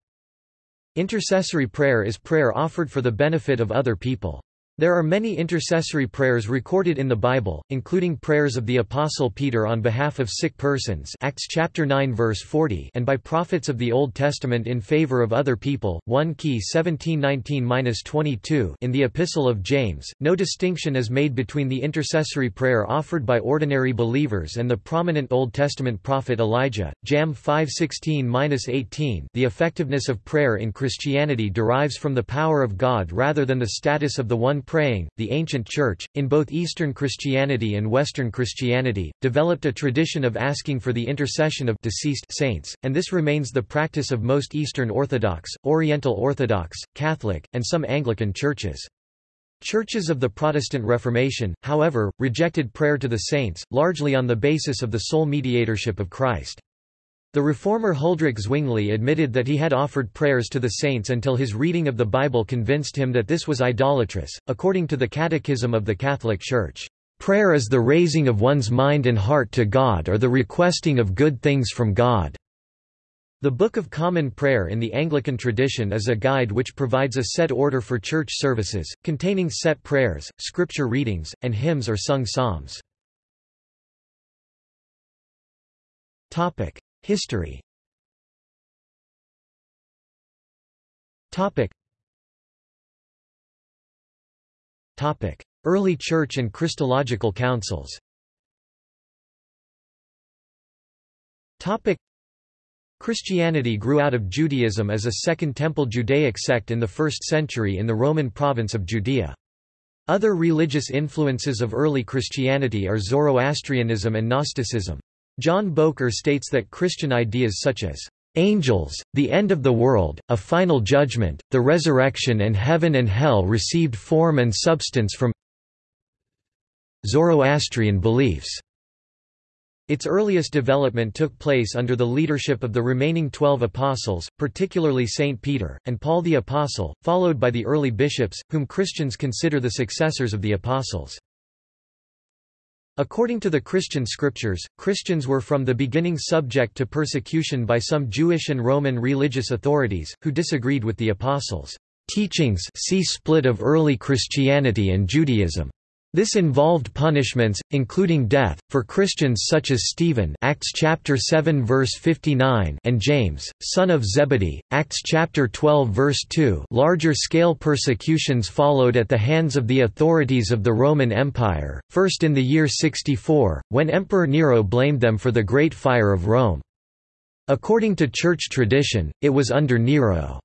[SPEAKER 1] Intercessory prayer is prayer offered for the benefit of other people. There are many intercessory prayers recorded in the Bible, including prayers of the Apostle Peter on behalf of sick persons Acts chapter 9 verse 40 and by prophets of the Old Testament in favor of other people, 1 Key 1719-22 in the Epistle of James. No distinction is made between the intercessory prayer offered by ordinary believers and the prominent Old Testament prophet Elijah. Jam 516-18 The effectiveness of prayer in Christianity derives from the power of God rather than the status of the one praying, the ancient Church, in both Eastern Christianity and Western Christianity, developed a tradition of asking for the intercession of deceased saints, and this remains the practice of most Eastern Orthodox, Oriental Orthodox, Catholic, and some Anglican churches. Churches of the Protestant Reformation, however, rejected prayer to the saints, largely on the basis of the sole mediatorship of Christ. The reformer Huldrych Zwingli admitted that he had offered prayers to the saints until his reading of the Bible convinced him that this was idolatrous. According to the Catechism of the Catholic Church, prayer is the raising of one's mind and heart to God or the requesting of good things from God. The Book of Common Prayer in the Anglican tradition is a guide which provides a set order for church services, containing set prayers, scripture readings, and hymns or sung psalms. History. Topic. Topic. Early Church and Christological Councils. Topic. Christianity grew out of Judaism as a Second Temple Judaic sect in the 1st century in the Roman province of Judea. Other religious influences of early Christianity are Zoroastrianism and Gnosticism. John Bowker states that Christian ideas such as angels, the end of the world, a final judgment, the resurrection and heaven and hell received form and substance from Zoroastrian beliefs. Its earliest development took place under the leadership of the remaining twelve apostles, particularly Saint Peter, and Paul the Apostle, followed by the early bishops, whom Christians consider the successors of the apostles. According to the Christian scriptures, Christians were from the beginning subject to persecution by some Jewish and Roman religious authorities, who disagreed with the apostles' teachings see split of early Christianity and Judaism. This involved punishments, including death, for Christians such as Stephen Acts chapter 7 verse 59 and James, son of Zebedee, Acts chapter 12 verse 2 larger-scale persecutions followed at the hands of the authorities of the Roman Empire, first in the year 64, when Emperor Nero blamed them for the Great Fire of Rome. According to church tradition, it was under Nero.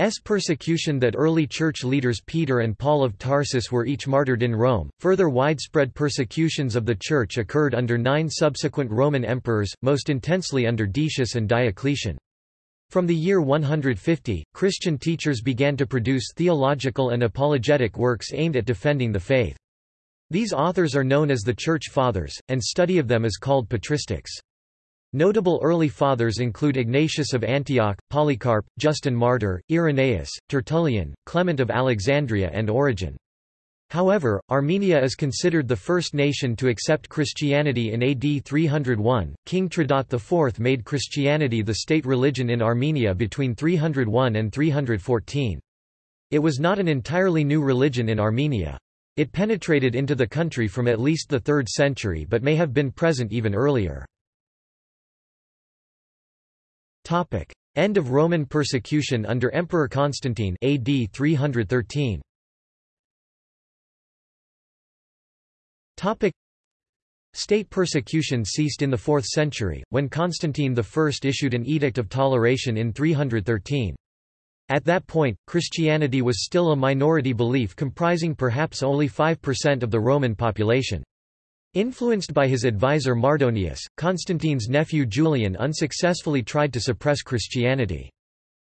[SPEAKER 1] S persecution that early church leaders Peter and Paul of Tarsus were each martyred in Rome. Further widespread persecutions of the church occurred under nine subsequent Roman emperors, most intensely under Decius and Diocletian. From the year 150, Christian teachers began to produce theological and apologetic works aimed at defending the faith. These authors are known as the Church Fathers, and study of them is called patristics. Notable early fathers include Ignatius of Antioch, Polycarp, Justin Martyr, Irenaeus, Tertullian, Clement of Alexandria and Origen. However, Armenia is considered the first nation to accept Christianity in AD 301. King Trdat IV made Christianity the state religion in Armenia between 301 and 314. It was not an entirely new religion in Armenia. It penetrated into the country from at least the 3rd century but may have been present even earlier. End of Roman persecution under Emperor Constantine AD 313. Topic: State persecution ceased in the 4th century, when Constantine I issued an Edict of Toleration in 313. At that point, Christianity was still a minority belief comprising perhaps only 5% of the Roman population. Influenced by his advisor Mardonius, Constantine's nephew Julian unsuccessfully tried to suppress Christianity.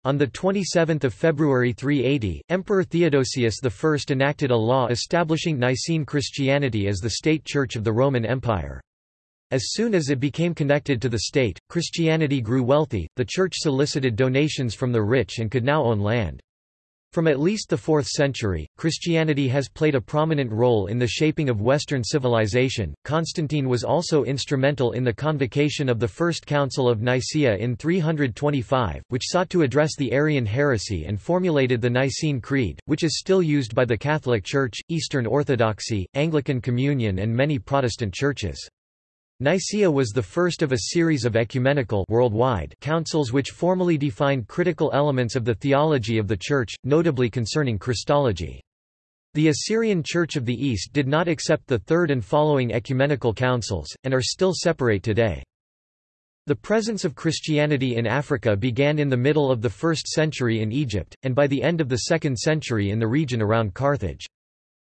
[SPEAKER 1] On 27 February 380, Emperor Theodosius I enacted a law establishing Nicene Christianity as the state church of the Roman Empire. As soon as it became connected to the state, Christianity grew wealthy, the church solicited donations from the rich and could now own land. From at least the 4th century, Christianity has played a prominent role in the shaping of Western civilization. Constantine was also instrumental in the convocation of the First Council of Nicaea in 325, which sought to address the Arian heresy and formulated the Nicene Creed, which is still used by the Catholic Church, Eastern Orthodoxy, Anglican Communion, and many Protestant churches. Nicaea was the first of a series of ecumenical worldwide councils which formally defined critical elements of the theology of the Church, notably concerning Christology. The Assyrian Church of the East did not accept the third and following ecumenical councils, and are still separate today. The presence of Christianity in Africa began in the middle of the 1st century in Egypt, and by the end of the 2nd century in the region around Carthage.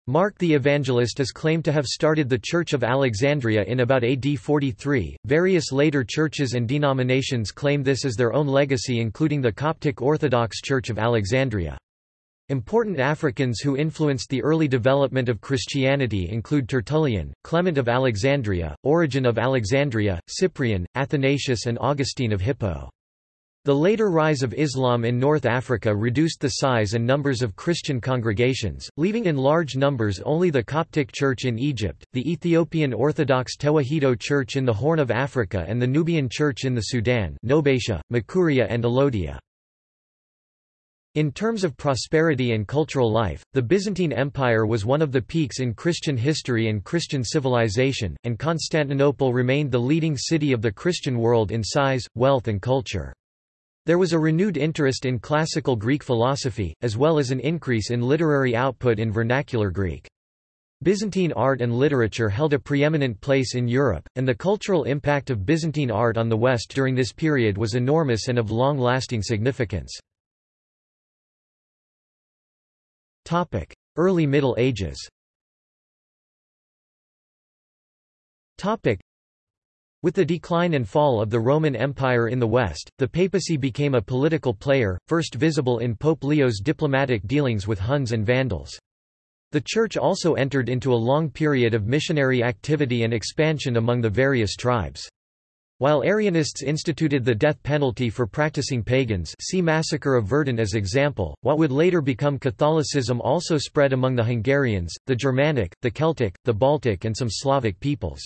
[SPEAKER 1] Mark the Evangelist is claimed to have started the Church of Alexandria in about AD 43. Various later churches and denominations claim this as their own legacy, including the Coptic Orthodox Church of Alexandria. Important Africans who influenced the early development of Christianity include Tertullian, Clement of Alexandria, Origen of Alexandria, Cyprian, Athanasius, and Augustine of Hippo. The later rise of Islam in North Africa reduced the size and numbers of Christian congregations, leaving in large numbers only the Coptic Church in Egypt, the Ethiopian Orthodox Tewahedo Church in the Horn of Africa and the Nubian Church in the Sudan Nobatia, Makuria and Alodia. In terms of prosperity and cultural life, the Byzantine Empire was one of the peaks in Christian history and Christian civilization, and Constantinople remained the leading city of the Christian world in size, wealth and culture. There was a renewed interest in classical Greek philosophy, as well as an increase in literary output in vernacular Greek. Byzantine art and literature held a preeminent place in Europe, and the cultural impact of Byzantine art on the West during this period was enormous and of long-lasting significance. Early Middle Ages with the decline and fall of the Roman Empire in the West, the papacy became a political player, first visible in Pope Leo's diplomatic dealings with Huns and Vandals. The Church also entered into a long period of missionary activity and expansion among the various tribes. While Arianists instituted the death penalty for practicing pagans see Massacre of Verden as example, what would later become Catholicism also spread among the Hungarians, the Germanic, the Celtic, the Baltic and some Slavic peoples.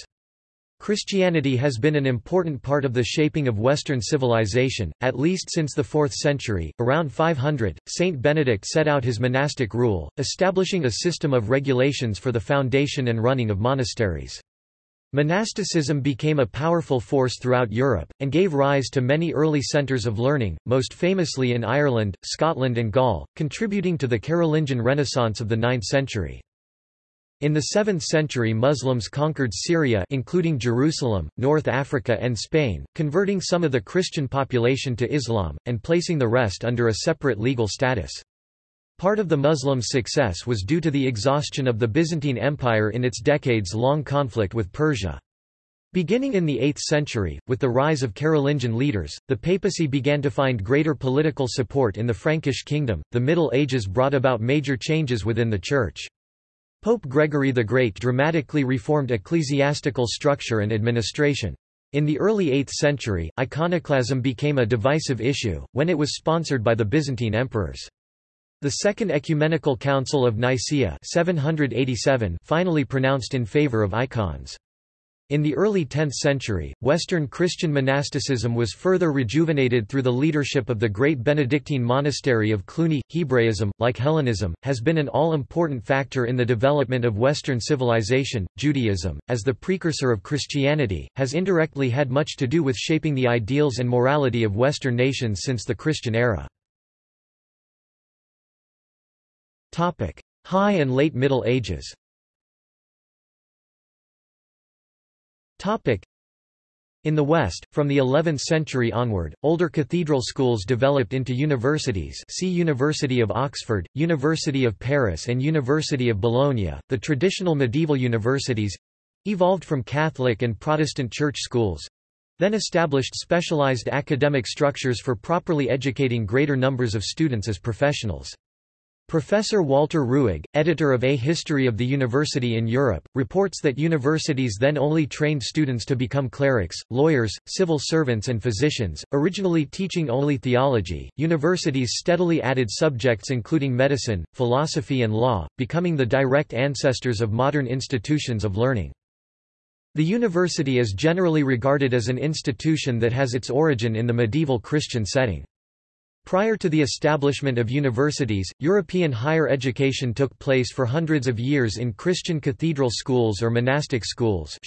[SPEAKER 1] Christianity has been an important part of the shaping of Western civilization, at least since the 4th century. Around 500, Saint Benedict set out his monastic rule, establishing a system of regulations for the foundation and running of monasteries. Monasticism became a powerful force throughout Europe, and gave rise to many early centres of learning, most famously in Ireland, Scotland and Gaul, contributing to the Carolingian Renaissance of the 9th century. In the 7th century Muslims conquered Syria including Jerusalem, North Africa and Spain, converting some of the Christian population to Islam, and placing the rest under a separate legal status. Part of the Muslims' success was due to the exhaustion of the Byzantine Empire in its decades-long conflict with Persia. Beginning in the 8th century, with the rise of Carolingian leaders, the papacy began to find greater political support in the Frankish kingdom. The Middle Ages brought about major changes within the Church. Pope Gregory the Great dramatically reformed ecclesiastical structure and administration. In the early 8th century, iconoclasm became a divisive issue, when it was sponsored by the Byzantine emperors. The Second Ecumenical Council of Nicaea 787 finally pronounced in favor of icons. In the early 10th century, Western Christian monasticism was further rejuvenated through the leadership of the great Benedictine monastery of Cluny. Hebraism, like Hellenism, has been an all-important factor in the development of Western civilization. Judaism, as the precursor of Christianity, has indirectly had much to do with shaping the ideals and morality of Western nations since the Christian era. High and Late Middle Ages. In the West, from the 11th century onward, older cathedral schools developed into universities see University of Oxford, University of Paris and University of Bologna. The traditional medieval universities—evolved from Catholic and Protestant church schools—then established specialized academic structures for properly educating greater numbers of students as professionals. Professor Walter Rüegg, editor of A History of the University in Europe, reports that universities then only trained students to become clerics, lawyers, civil servants, and physicians, originally teaching only theology. Universities steadily added subjects including medicine, philosophy, and law, becoming the direct ancestors of modern institutions of learning. The university is generally regarded as an institution that has its origin in the medieval Christian setting. Prior to the establishment of universities, European higher education took place for hundreds of years in Christian cathedral schools or monastic schools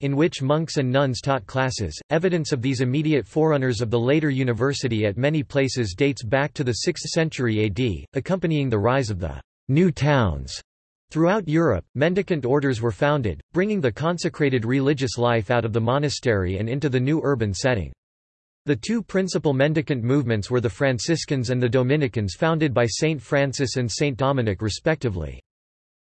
[SPEAKER 1] in which monks and nuns taught classes. Evidence of these immediate forerunners of the later university at many places dates back to the 6th century AD, accompanying the rise of the new towns. Throughout Europe, mendicant orders were founded, bringing the consecrated religious life out of the monastery and into the new urban setting. The two principal mendicant movements were the Franciscans and the Dominicans founded by Saint Francis and Saint Dominic respectively.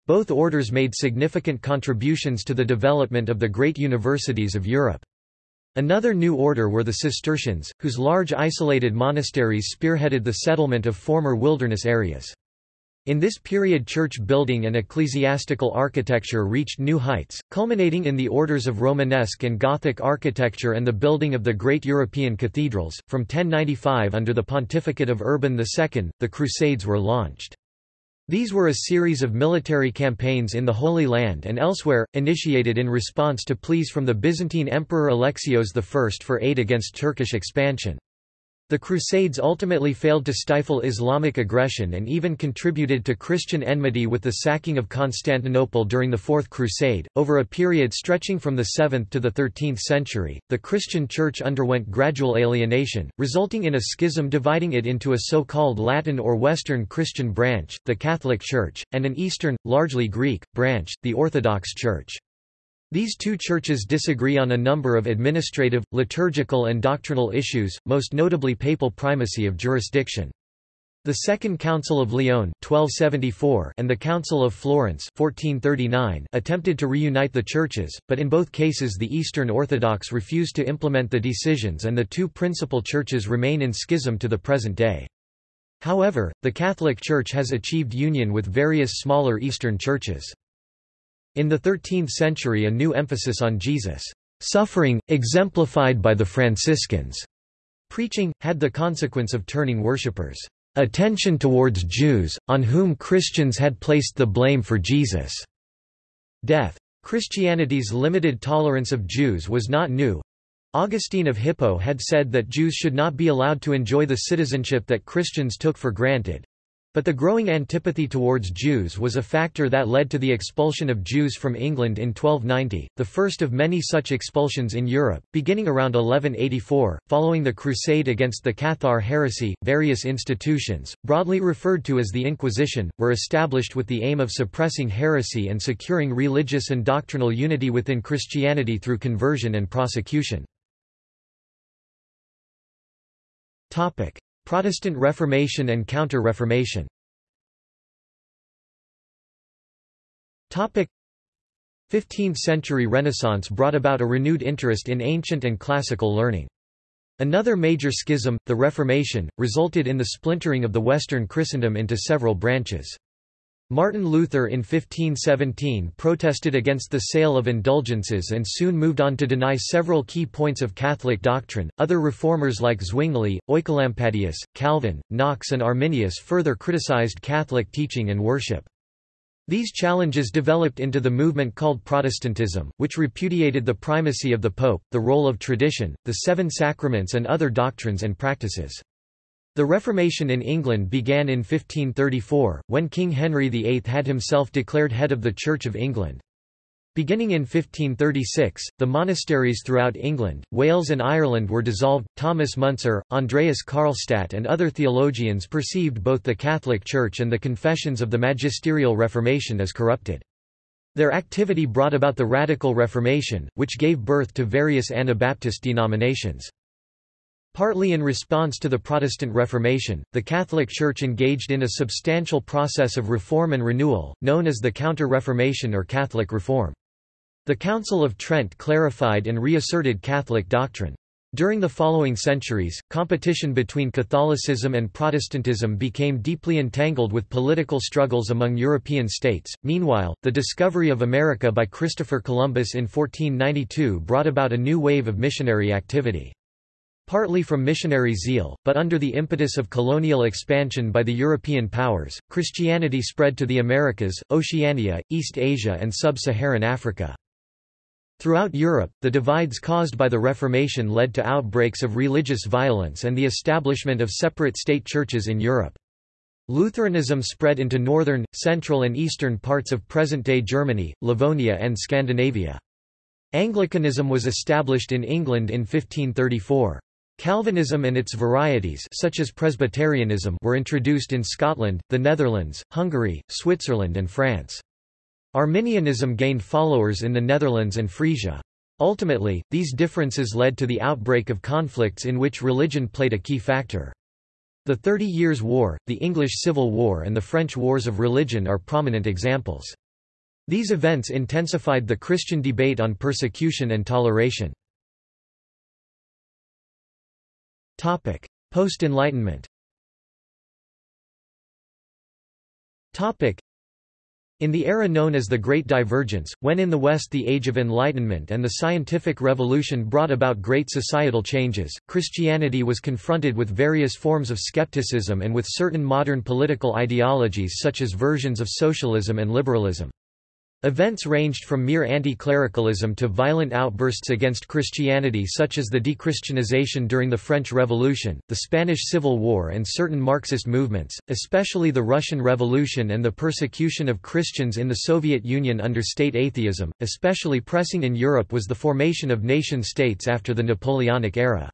[SPEAKER 1] Both orders made significant contributions to the development of the great universities of Europe. Another new order were the Cistercians, whose large isolated monasteries spearheaded the settlement of former wilderness areas. In this period church building and ecclesiastical architecture reached new heights, culminating in the orders of Romanesque and Gothic architecture and the building of the great European cathedrals. From 1095 under the pontificate of Urban II, the Crusades were launched. These were a series of military campaigns in the Holy Land and elsewhere, initiated in response to pleas from the Byzantine Emperor Alexios I for aid against Turkish expansion. The Crusades ultimately failed to stifle Islamic aggression and even contributed to Christian enmity with the sacking of Constantinople during the Fourth Crusade. Over a period stretching from the 7th to the 13th century, the Christian Church underwent gradual alienation, resulting in a schism dividing it into a so-called Latin or Western Christian branch, the Catholic Church, and an Eastern, largely Greek, branch, the Orthodox Church. These two churches disagree on a number of administrative, liturgical and doctrinal issues, most notably papal primacy of jurisdiction. The Second Council of Lyon 1274 and the Council of Florence 1439 attempted to reunite the churches, but in both cases the Eastern Orthodox refused to implement the decisions and the two principal churches remain in schism to the present day. However, the Catholic Church has achieved union with various smaller Eastern churches. In the 13th century a new emphasis on Jesus' suffering, exemplified by the Franciscans' preaching, had the consequence of turning worshippers' attention towards Jews, on whom Christians had placed the blame for Jesus' death. Christianity's limited tolerance of Jews was not new. Augustine of Hippo had said that Jews should not be allowed to enjoy the citizenship that Christians took for granted, but the growing antipathy towards Jews was a factor that led to the expulsion of Jews from England in 1290, the first of many such expulsions in Europe, beginning around 1184. Following the crusade against the Cathar heresy, various institutions, broadly referred to as the Inquisition, were established with the aim of suppressing heresy and securing religious and doctrinal unity within Christianity through conversion and prosecution. Protestant Reformation and Counter-Reformation Topic 15th-century Renaissance brought about a renewed interest in ancient and classical learning. Another major schism, the Reformation, resulted in the splintering of the Western Christendom into several branches. Martin Luther in 1517 protested against the sale of indulgences and soon moved on to deny several key points of Catholic doctrine. Other reformers like Zwingli, Oecolampadius, Calvin, Knox, and Arminius further criticized Catholic teaching and worship. These challenges developed into the movement called Protestantism, which repudiated the primacy of the Pope, the role of tradition, the seven sacraments, and other doctrines and practices. The Reformation in England began in 1534, when King Henry VIII had himself declared head of the Church of England. Beginning in 1536, the monasteries throughout England, Wales and Ireland were dissolved. Thomas Müntzer, Andreas Karlstadt and other theologians perceived both the Catholic Church and the confessions of the magisterial Reformation as corrupted. Their activity brought about the Radical Reformation, which gave birth to various Anabaptist denominations. Partly in response to the Protestant Reformation, the Catholic Church engaged in a substantial process of reform and renewal, known as the Counter-Reformation or Catholic Reform. The Council of Trent clarified and reasserted Catholic doctrine. During the following centuries, competition between Catholicism and Protestantism became deeply entangled with political struggles among European states. Meanwhile, the discovery of America by Christopher Columbus in 1492 brought about a new wave of missionary activity. Partly from missionary zeal, but under the impetus of colonial expansion by the European powers, Christianity spread to the Americas, Oceania, East Asia and sub-Saharan Africa. Throughout Europe, the divides caused by the Reformation led to outbreaks of religious violence and the establishment of separate state churches in Europe. Lutheranism spread into northern, central and eastern parts of present-day Germany, Livonia and Scandinavia. Anglicanism was established in England in 1534. Calvinism and its varieties such as Presbyterianism were introduced in Scotland, the Netherlands, Hungary, Switzerland and France. Arminianism gained followers in the Netherlands and Frisia. Ultimately, these differences led to the outbreak of conflicts in which religion played a key factor. The Thirty Years' War, the English Civil War and the French Wars of Religion are prominent examples. These events intensified the Christian debate on persecution and toleration. Post-Enlightenment. In the era known as the Great Divergence, when in the West the Age of Enlightenment and the Scientific Revolution brought about great societal changes, Christianity was confronted with various forms of skepticism and with certain modern political ideologies such as versions of socialism and liberalism. Events ranged from mere anti-clericalism to violent outbursts against Christianity such as the dechristianization during the French Revolution, the Spanish Civil War and certain Marxist movements, especially the Russian Revolution and the persecution of Christians in the Soviet Union under state atheism, especially pressing in Europe was the formation of nation-states after the Napoleonic era.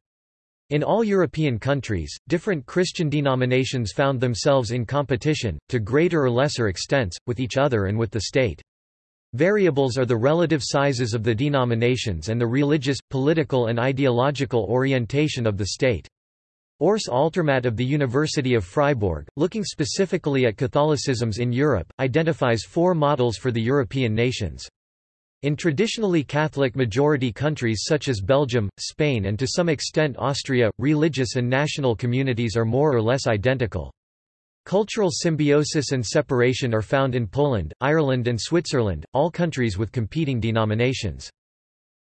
[SPEAKER 1] In all European countries, different Christian denominations found themselves in competition, to greater or lesser extents, with each other and with the state. Variables are the relative sizes of the denominations and the religious, political and ideological orientation of the state. Urs Altermatt of the University of Freiburg, looking specifically at Catholicisms in Europe, identifies four models for the European nations. In traditionally Catholic majority countries such as Belgium, Spain and to some extent Austria, religious and national communities are more or less identical. Cultural symbiosis and separation are found in Poland, Ireland and Switzerland, all countries with competing denominations.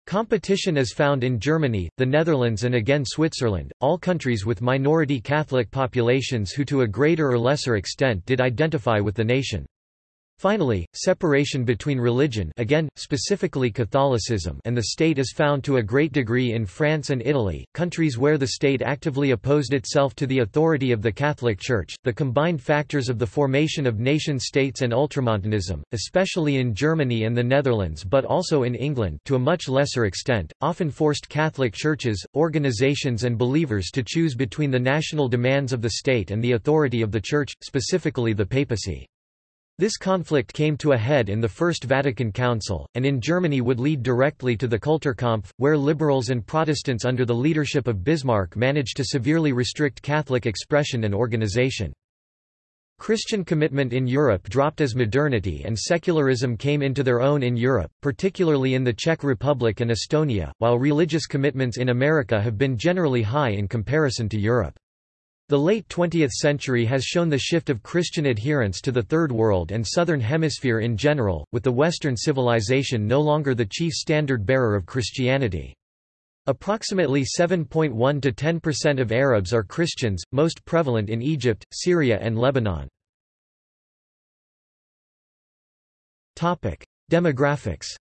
[SPEAKER 1] Competition is found in Germany, the Netherlands and again Switzerland, all countries with minority Catholic populations who to a greater or lesser extent did identify with the nation. Finally, separation between religion again, specifically Catholicism and the state is found to a great degree in France and Italy, countries where the state actively opposed itself to the authority of the Catholic Church. The combined factors of the formation of nation-states and ultramontanism, especially in Germany and the Netherlands but also in England to a much lesser extent, often forced Catholic churches, organizations and believers to choose between the national demands of the state and the authority of the Church, specifically the papacy. This conflict came to a head in the First Vatican Council, and in Germany would lead directly to the Kulturkampf, where liberals and Protestants under the leadership of Bismarck managed to severely restrict Catholic expression and organization. Christian commitment in Europe dropped as modernity and secularism came into their own in Europe, particularly in the Czech Republic and Estonia, while religious commitments in America have been generally high in comparison to Europe. The late 20th century has shown the shift of Christian adherents to the Third World and Southern Hemisphere in general, with the Western civilization no longer the chief standard-bearer of Christianity. Approximately 7.1 to 10% of Arabs are Christians, most prevalent in Egypt, Syria and Lebanon. Topic: Demographics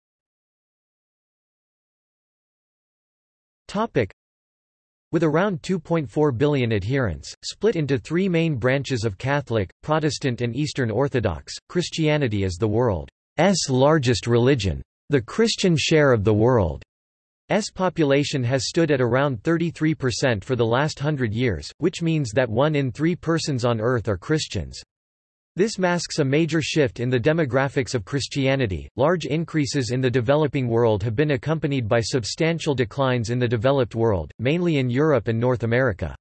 [SPEAKER 1] with around 2.4 billion adherents, split into three main branches of Catholic, Protestant and Eastern Orthodox, Christianity is the world's largest religion. The Christian share of the world's population has stood at around 33% for the last hundred years, which means that one in three persons on Earth are Christians. This masks a major shift in the demographics of Christianity. Large increases in the developing world have been accompanied by substantial declines in the developed world, mainly in Europe and North America.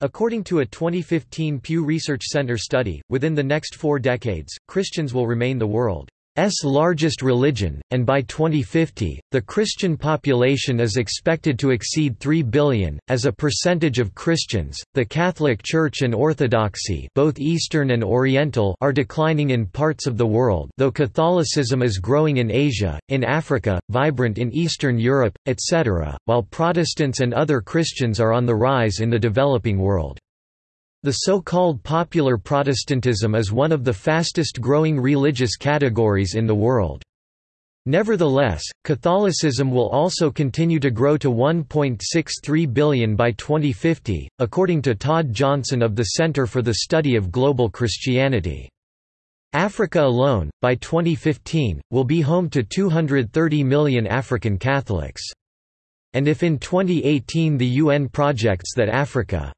[SPEAKER 1] According to a 2015 Pew Research Center study, within the next four decades, Christians will remain the world S largest religion, and by 2050, the Christian population is expected to exceed 3 billion. As a percentage of Christians, the Catholic Church and Orthodoxy, both Eastern and Oriental, are declining in parts of the world, though Catholicism is growing in Asia, in Africa, vibrant in Eastern Europe, etc., while Protestants and other Christians are on the rise in the developing world. The so-called popular Protestantism is one of the fastest-growing religious categories in the world. Nevertheless, Catholicism will also continue to grow to 1.63 billion by 2050, according to Todd Johnson of the Center for the Study of Global Christianity. Africa alone, by 2015, will be home to 230 million African Catholics. And if in 2018 the UN projects that Africa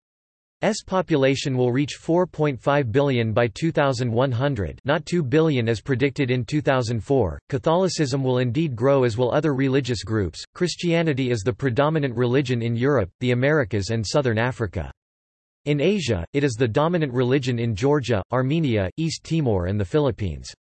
[SPEAKER 1] S population will reach 4.5 billion by 2100 not 2 billion as predicted in 2004. Catholicism will indeed grow as will other religious groups. Christianity is the predominant religion in Europe, the Americas and southern Africa. In Asia, it is the dominant religion in Georgia, Armenia, East Timor and the Philippines.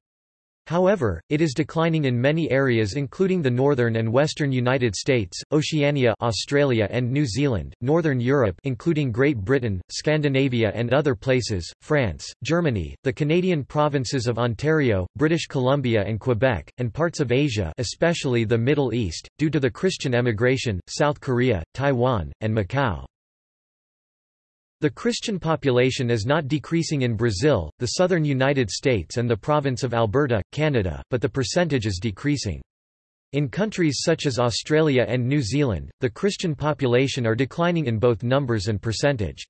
[SPEAKER 1] However, it is declining in many areas including the northern and western United States, Oceania Australia and New Zealand, northern Europe including Great Britain, Scandinavia and other places, France, Germany, the Canadian provinces of Ontario, British Columbia and Quebec, and parts of Asia especially the Middle East, due to the Christian emigration, South Korea, Taiwan, and Macau. The Christian population is not decreasing in Brazil, the southern United States and the province of Alberta, Canada, but the percentage is decreasing. In countries such as Australia and New Zealand, the Christian population are declining in both numbers and percentage.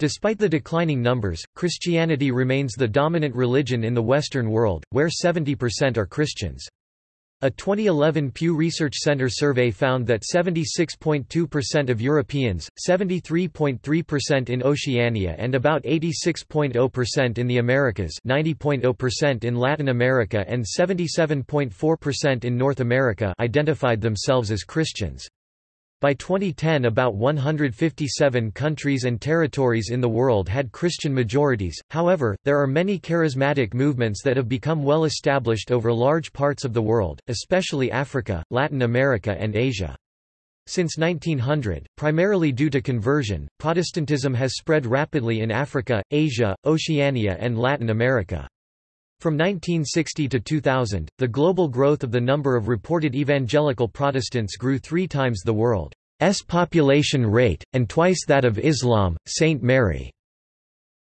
[SPEAKER 1] Despite the declining numbers, Christianity remains the dominant religion in the Western world, where 70% are Christians. A 2011 Pew Research Center survey found that 76.2% of Europeans, 73.3% in Oceania and about 86.0% in the Americas 90.0% in Latin America and 77.4% in North America identified themselves as Christians. By 2010 about 157 countries and territories in the world had Christian majorities, however, there are many charismatic movements that have become well established over large parts of the world, especially Africa, Latin America and Asia. Since 1900, primarily due to conversion, Protestantism has spread rapidly in Africa, Asia, Oceania and Latin America. From 1960 to 2000, the global growth of the number of reported evangelical Protestants grew three times the world's population rate, and twice that of Islam. St. Mary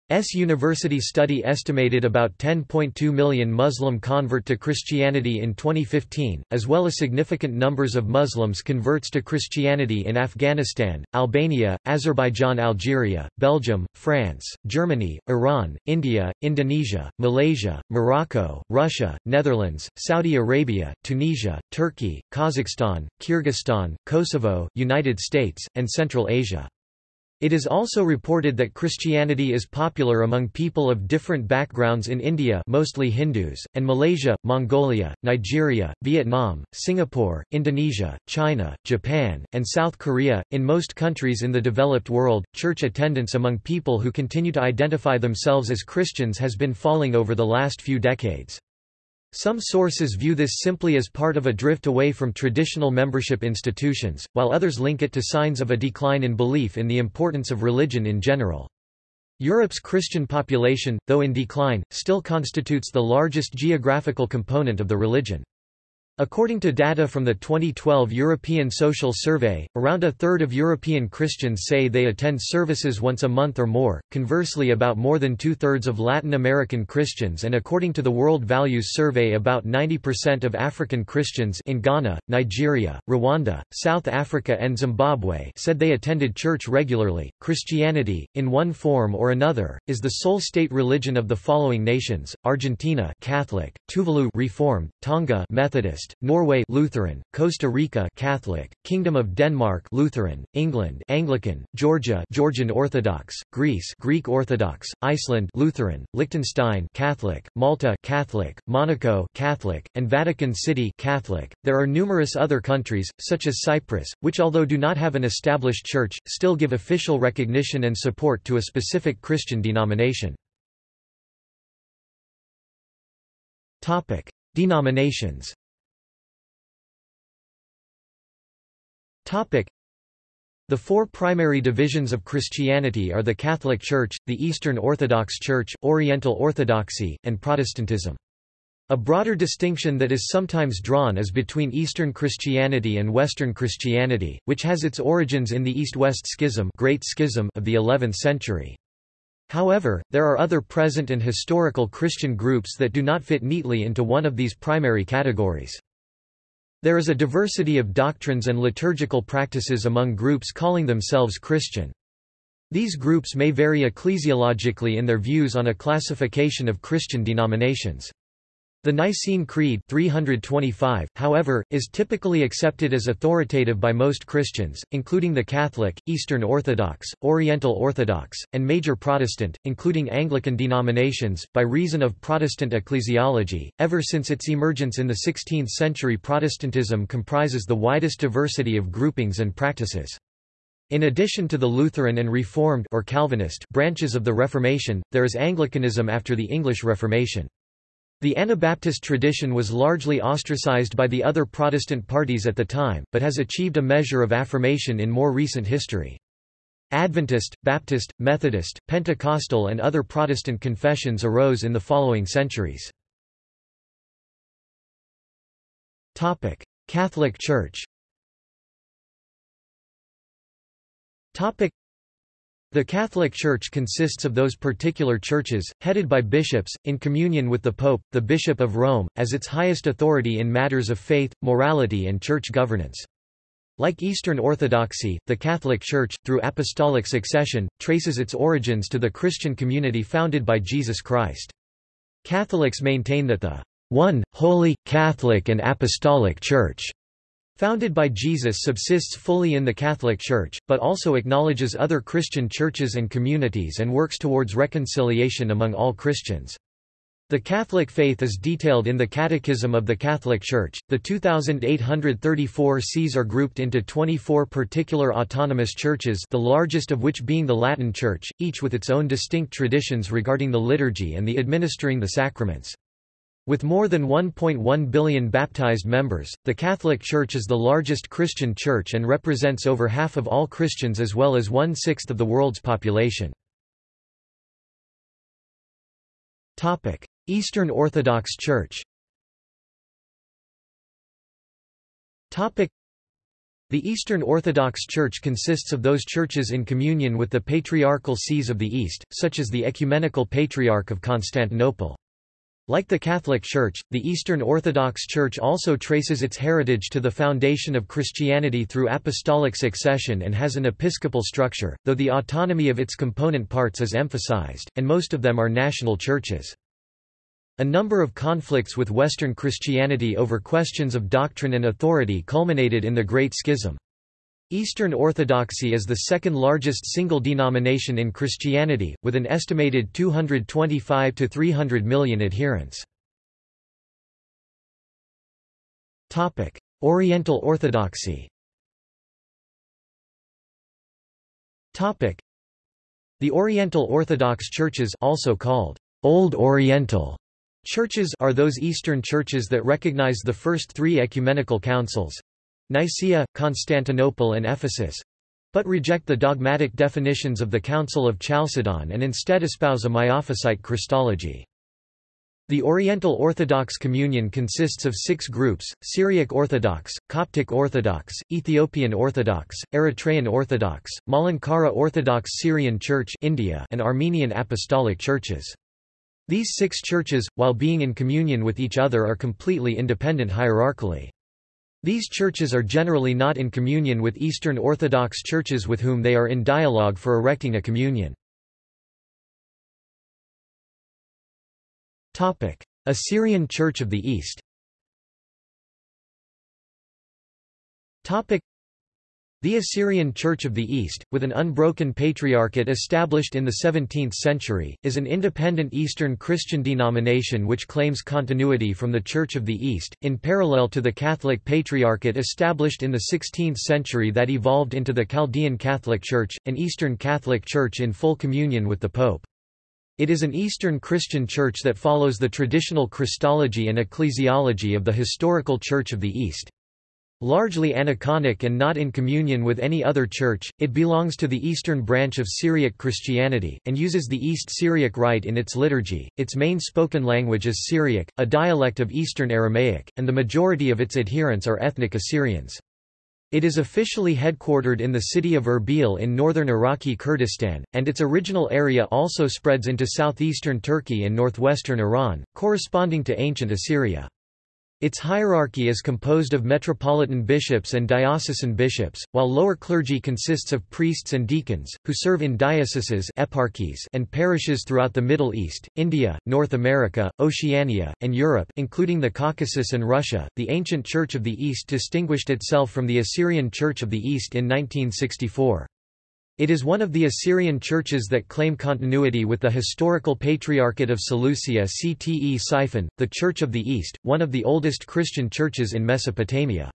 [SPEAKER 1] S. University study estimated about 10.2 million Muslim convert to Christianity in 2015, as well as significant numbers of Muslims converts to Christianity in Afghanistan, Albania, Azerbaijan Algeria, Belgium, France, Germany, Iran, India, Indonesia, Malaysia, Morocco, Russia, Netherlands, Saudi Arabia, Tunisia, Turkey, Kazakhstan, Kyrgyzstan, Kosovo, United States, and Central Asia. It is also reported that Christianity is popular among people of different backgrounds in India mostly Hindus, and Malaysia, Mongolia, Nigeria, Vietnam, Singapore, Indonesia, China, Japan, and South Korea. In most countries in the developed world, church attendance among people who continue to identify themselves as Christians has been falling over the last few decades. Some sources view this simply as part of a drift away from traditional membership institutions, while others link it to signs of a decline in belief in the importance of religion in general. Europe's Christian population, though in decline, still constitutes the largest geographical component of the religion. According to data from the 2012 European Social Survey, around a third of European Christians say they attend services once a month or more, conversely about more than two-thirds of Latin American Christians and according to the World Values Survey about 90% of African Christians in Ghana, Nigeria, Rwanda, South Africa and Zimbabwe said they attended church regularly. Christianity, in one form or another, is the sole state religion of the following nations, Argentina Catholic, Tuvalu Reformed, Tonga Methodist, Norway Lutheran, Costa Rica Catholic, Kingdom of Denmark Lutheran, England Anglican, Georgia Georgian Orthodox, Greece Greek Orthodox, Iceland Lutheran, Liechtenstein Catholic, Malta Catholic, Monaco Catholic, and Vatican City Catholic. There are numerous other countries, such as Cyprus, which although do not have an established church, still give official recognition and support to a specific Christian denomination. Topic: Denominations. The four primary divisions of Christianity are the Catholic Church, the Eastern Orthodox Church, Oriental Orthodoxy, and Protestantism. A broader distinction that is sometimes drawn is between Eastern Christianity and Western Christianity, which has its origins in the East-West Schism, Great Schism of the 11th century. However, there are other present and historical Christian groups that do not fit neatly into one of these primary categories. There is a diversity of doctrines and liturgical practices among groups calling themselves Christian. These groups may vary ecclesiologically in their views on a classification of Christian denominations. The Nicene Creed 325, however, is typically accepted as authoritative by most Christians, including the Catholic, Eastern Orthodox, Oriental Orthodox, and major Protestant, including Anglican denominations, by reason of Protestant ecclesiology. Ever since its emergence in the 16th century Protestantism comprises the widest diversity of groupings and practices. In addition to the Lutheran and Reformed or Calvinist branches of the Reformation, there is Anglicanism after the English Reformation. The Anabaptist tradition was largely ostracized by the other Protestant parties at the time, but has achieved a measure of affirmation in more recent history. Adventist, Baptist, Methodist, Pentecostal and other Protestant confessions arose in the following centuries. Catholic Church the Catholic Church consists of those particular churches, headed by bishops, in communion with the Pope, the Bishop of Rome, as its highest authority in matters of faith, morality and church governance. Like Eastern Orthodoxy, the Catholic Church, through apostolic succession, traces its origins to the Christian community founded by Jesus Christ. Catholics maintain that the one, holy, Catholic and Apostolic Church Founded by Jesus subsists fully in the Catholic Church, but also acknowledges other Christian churches and communities and works towards reconciliation among all Christians. The Catholic faith is detailed in the Catechism of the Catholic Church. The 2,834 sees are grouped into 24 particular autonomous churches, the largest of which being the Latin Church, each with its own distinct traditions regarding the liturgy and the administering the sacraments. With more than 1.1 billion baptized members, the Catholic Church is the largest Christian church and represents over half of all Christians as well as one-sixth of the world's population. Eastern Orthodox Church the Eastern Orthodox Church consists of those churches in communion with the patriarchal sees of the East, such as the Ecumenical Patriarch of Constantinople. Like the Catholic Church, the Eastern Orthodox Church also traces its heritage to the foundation of Christianity through apostolic succession and has an episcopal structure, though the autonomy of its component parts is emphasized, and most of them are national churches. A number of conflicts with Western Christianity over questions of doctrine and authority culminated in the Great Schism. Eastern Orthodoxy is the second largest single denomination in Christianity, with an estimated 225 to 300 million adherents. Topic: Oriental Orthodoxy Topic: The Oriental Orthodox churches also called Old Oriental churches are those Eastern churches that recognize the first three ecumenical councils, Nicaea, Constantinople and Ephesus but reject the dogmatic definitions of the Council of Chalcedon and instead espouse a Miaphysite Christology. The Oriental Orthodox Communion consists of six groups, Syriac Orthodox, Coptic Orthodox, Ethiopian Orthodox, Eritrean Orthodox, Malankara Orthodox Syrian Church India and Armenian Apostolic Churches. These six churches, while being in communion with each other are completely independent hierarchically. These churches are generally not in communion with Eastern Orthodox churches with whom they are in dialogue for erecting a communion. Assyrian Church of the East. The Assyrian Church of the East, with an unbroken patriarchate established in the 17th century, is an independent Eastern Christian denomination which claims continuity from the Church of the East, in parallel to the Catholic Patriarchate established in the 16th century that evolved into the Chaldean Catholic Church, an Eastern Catholic Church in full communion with the Pope. It is an Eastern Christian church that follows the traditional Christology and ecclesiology of the historical Church of the East. Largely aniconic and not in communion with any other church, it belongs to the eastern branch of Syriac Christianity, and uses the East Syriac Rite in its liturgy. Its main spoken language is Syriac, a dialect of Eastern Aramaic, and the majority of its adherents are ethnic Assyrians. It is officially headquartered in the city of Erbil in northern Iraqi Kurdistan, and its original area also spreads into southeastern Turkey and northwestern Iran, corresponding to ancient Assyria. Its hierarchy is composed of metropolitan bishops and diocesan bishops, while lower clergy consists of priests and deacons, who serve in dioceses eparchies and parishes throughout the Middle East, India, North America, Oceania, and Europe including the Caucasus and Russia. The ancient Church of the East distinguished itself from the Assyrian Church of the East in 1964. It is one of the Assyrian churches that claim continuity with the historical Patriarchate of Seleucia Ctesiphon, the Church of the East, one of the oldest Christian churches in Mesopotamia.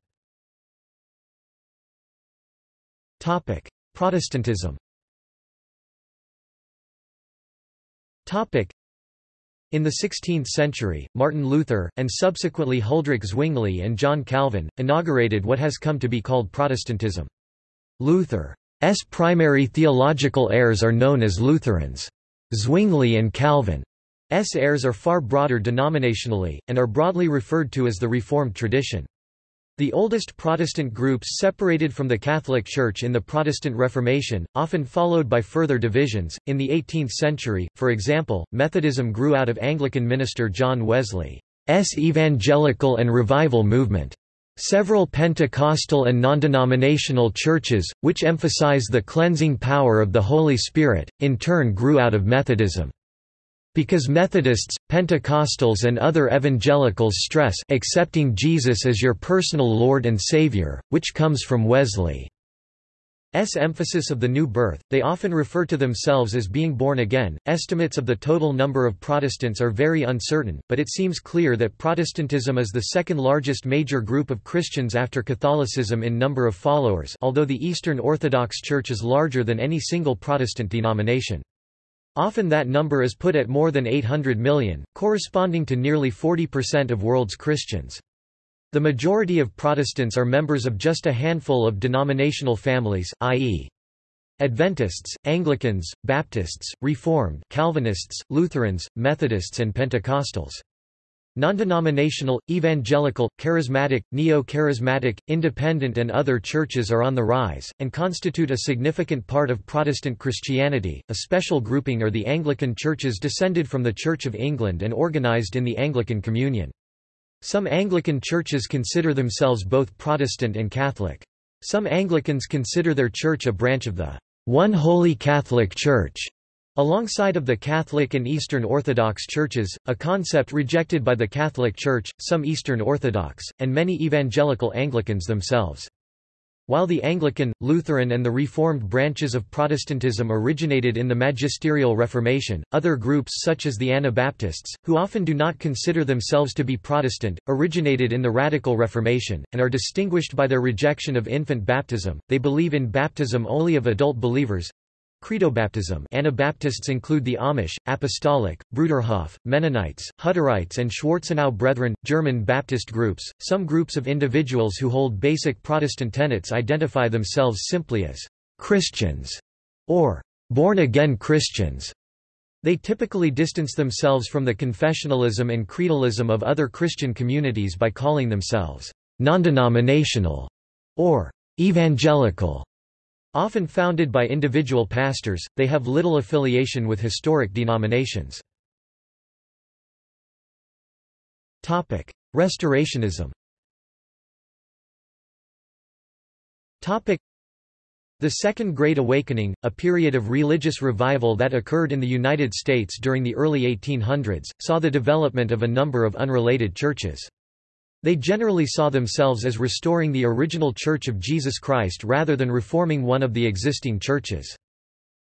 [SPEAKER 1] Protestantism in the 16th century, Martin Luther, and subsequently Huldrych Zwingli and John Calvin, inaugurated what has come to be called Protestantism. Luther primary theological heirs are known as Lutherans. Zwingli and Calvin. S heirs are far broader denominationally, and are broadly referred to as the Reformed tradition. The oldest Protestant groups separated from the Catholic Church in the Protestant Reformation, often followed by further divisions. In the 18th century, for example, Methodism grew out of Anglican minister John Wesley's evangelical and revival movement. Several Pentecostal and non-denominational churches, which emphasize the cleansing power of the Holy Spirit, in turn grew out of Methodism. Because Methodists, Pentecostals and other evangelicals stress accepting Jesus as your personal Lord and Savior, which comes from Wesley. S emphasis of the new birth, they often refer to themselves as being born again. Estimates of the total number of Protestants are very uncertain, but it seems clear that Protestantism is the second largest major group of Christians after Catholicism in number of followers although the Eastern Orthodox Church is larger than any single Protestant denomination. Often that number is put at more than 800 million, corresponding to nearly 40% of world's Christians. The majority of Protestants are members of just a handful of denominational families, i.e. Adventists, Anglicans, Baptists, Reformed Calvinists, Lutherans, Methodists and Pentecostals. Non-denominational, evangelical, charismatic, neo-charismatic, independent and other churches are on the rise, and constitute a significant part of Protestant Christianity. A special grouping are the Anglican churches descended from the Church of England and organized in the Anglican Communion. Some Anglican churches consider themselves both Protestant and Catholic. Some Anglicans consider their church a branch of the One Holy Catholic Church, alongside of the Catholic and Eastern Orthodox churches, a concept rejected by the Catholic Church, some Eastern Orthodox, and many evangelical Anglicans themselves. While the Anglican, Lutheran and the Reformed branches of Protestantism originated in the Magisterial Reformation, other groups such as the Anabaptists, who often do not consider themselves to be Protestant, originated in the Radical Reformation, and are distinguished by their rejection of infant baptism. They believe in baptism only of adult believers, Credobaptism Anabaptists include the Amish, Apostolic, Bruderhof, Mennonites, Hutterites and Schwarzenau Brethren, German Baptist groups. Some groups of individuals who hold basic Protestant tenets identify themselves simply as Christians or born-again Christians. They typically distance themselves from the confessionalism and creedalism of other Christian communities by calling themselves non-denominational or evangelical. Often founded by individual pastors, they have little affiliation with historic denominations. Restorationism the Second Great Awakening, a period of religious revival that occurred in the United States during the early 1800s, saw the development of a number of unrelated churches. They generally saw themselves as restoring the original Church of Jesus Christ rather than reforming one of the existing churches.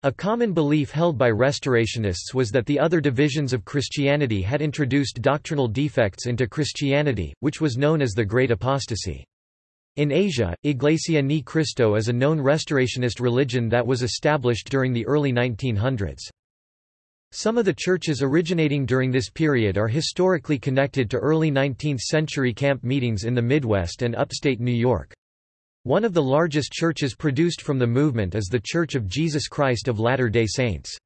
[SPEAKER 1] A common belief held by Restorationists was that the other divisions of Christianity had introduced doctrinal defects into Christianity, which was known as the Great Apostasy. In Asia, Iglesia Ni Cristo is a known Restorationist religion that was established during the early 1900s. Some of the churches originating during this period are historically connected to early 19th-century camp meetings in the Midwest and upstate New York. One of the largest churches produced from the movement is The Church of Jesus Christ of Latter-day Saints.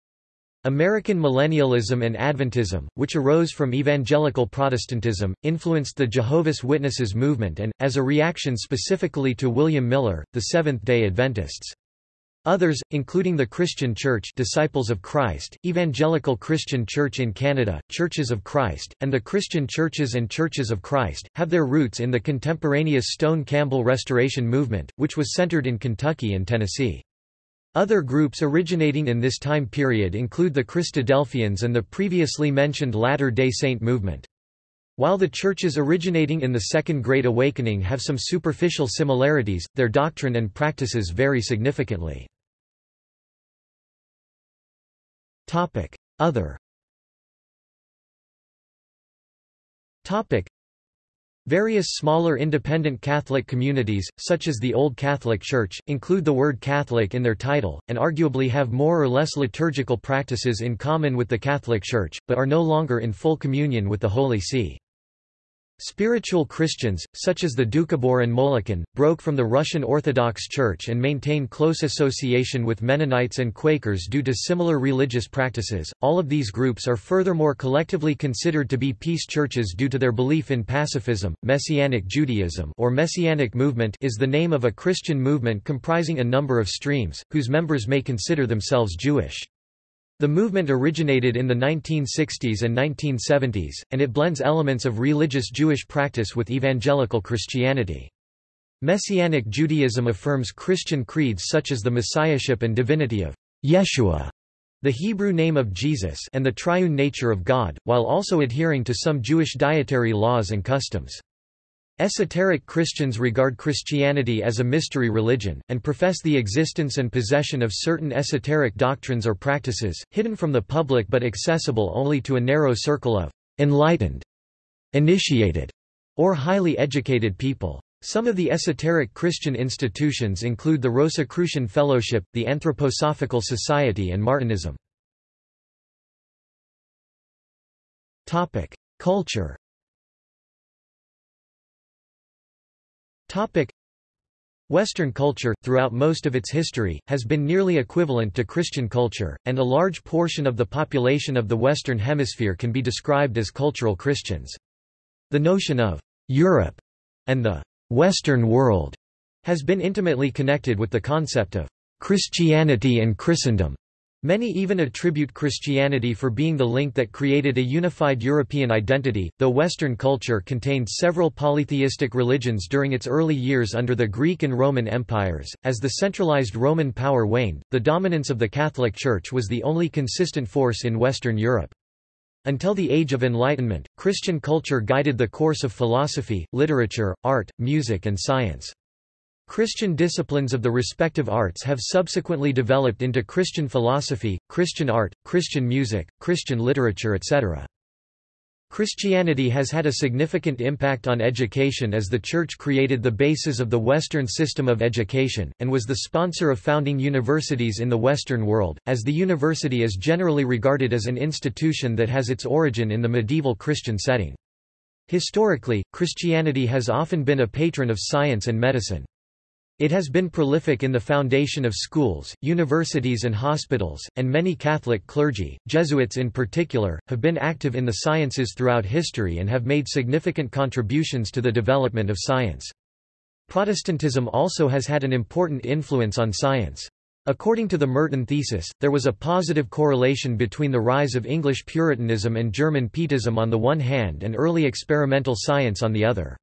[SPEAKER 1] American millennialism and Adventism, which arose from evangelical Protestantism, influenced the Jehovah's Witnesses movement and, as a reaction specifically to William Miller, the Seventh-day Adventists. Others, including the Christian Church Disciples of Christ, Evangelical Christian Church in Canada, Churches of Christ, and the Christian Churches and Churches of Christ, have their roots in the contemporaneous Stone Campbell Restoration movement, which was centered in Kentucky and Tennessee. Other groups originating in this time period include the Christadelphians and the previously mentioned Latter-day Saint movement. While the churches originating in the Second Great Awakening have some superficial similarities, their doctrine and practices vary significantly. Other. Various smaller independent Catholic communities, such as the Old Catholic Church, include the word Catholic in their title, and arguably have more or less liturgical practices in common with the Catholic Church, but are no longer in full communion with the Holy See. Spiritual Christians, such as the Doukhobor and Molokan, broke from the Russian Orthodox Church and maintain close association with Mennonites and Quakers due to similar religious practices. All of these groups are furthermore collectively considered to be peace churches due to their belief in pacifism. Messianic Judaism or Messianic movement is the name of a Christian movement comprising a number of streams, whose members may consider themselves Jewish. The movement originated in the 1960s and 1970s, and it blends elements of religious Jewish practice with evangelical Christianity. Messianic Judaism affirms Christian creeds such as the messiahship and divinity of Yeshua, the Hebrew name of Jesus and the triune nature of God, while also adhering to some Jewish dietary laws and customs. Esoteric Christians regard Christianity as a mystery religion, and profess the existence and possession of certain esoteric doctrines or practices, hidden from the public but accessible only to a narrow circle of enlightened, initiated, or highly educated people. Some of the esoteric Christian institutions include the Rosicrucian Fellowship, the Anthroposophical Society and Martinism. Culture Topic. Western culture, throughout most of its history, has been nearly equivalent to Christian culture, and a large portion of the population of the Western Hemisphere can be described as cultural Christians. The notion of Europe and the Western world has been intimately connected with the concept of Christianity and Christendom. Many even attribute Christianity for being the link that created a unified European identity, though Western culture contained several polytheistic religions during its early years under the Greek and Roman empires. As the centralized Roman power waned, the dominance of the Catholic Church was the only consistent force in Western Europe. Until the Age of Enlightenment, Christian culture guided the course of philosophy, literature, art, music and science. Christian disciplines of the respective arts have subsequently developed into Christian philosophy, Christian art, Christian music, Christian literature etc. Christianity has had a significant impact on education as the Church created the basis of the Western system of education, and was the sponsor of founding universities in the Western world, as the university is generally regarded as an institution that has its origin in the medieval Christian setting. Historically, Christianity has often been a patron of science and medicine. It has been prolific in the foundation of schools, universities and hospitals, and many Catholic clergy, Jesuits in particular, have been active in the sciences throughout history and have made significant contributions to the development of science. Protestantism also has had an important influence on science. According to the Merton thesis, there was a positive correlation between the rise of English Puritanism and German Pietism on the one hand and early experimental science on the other.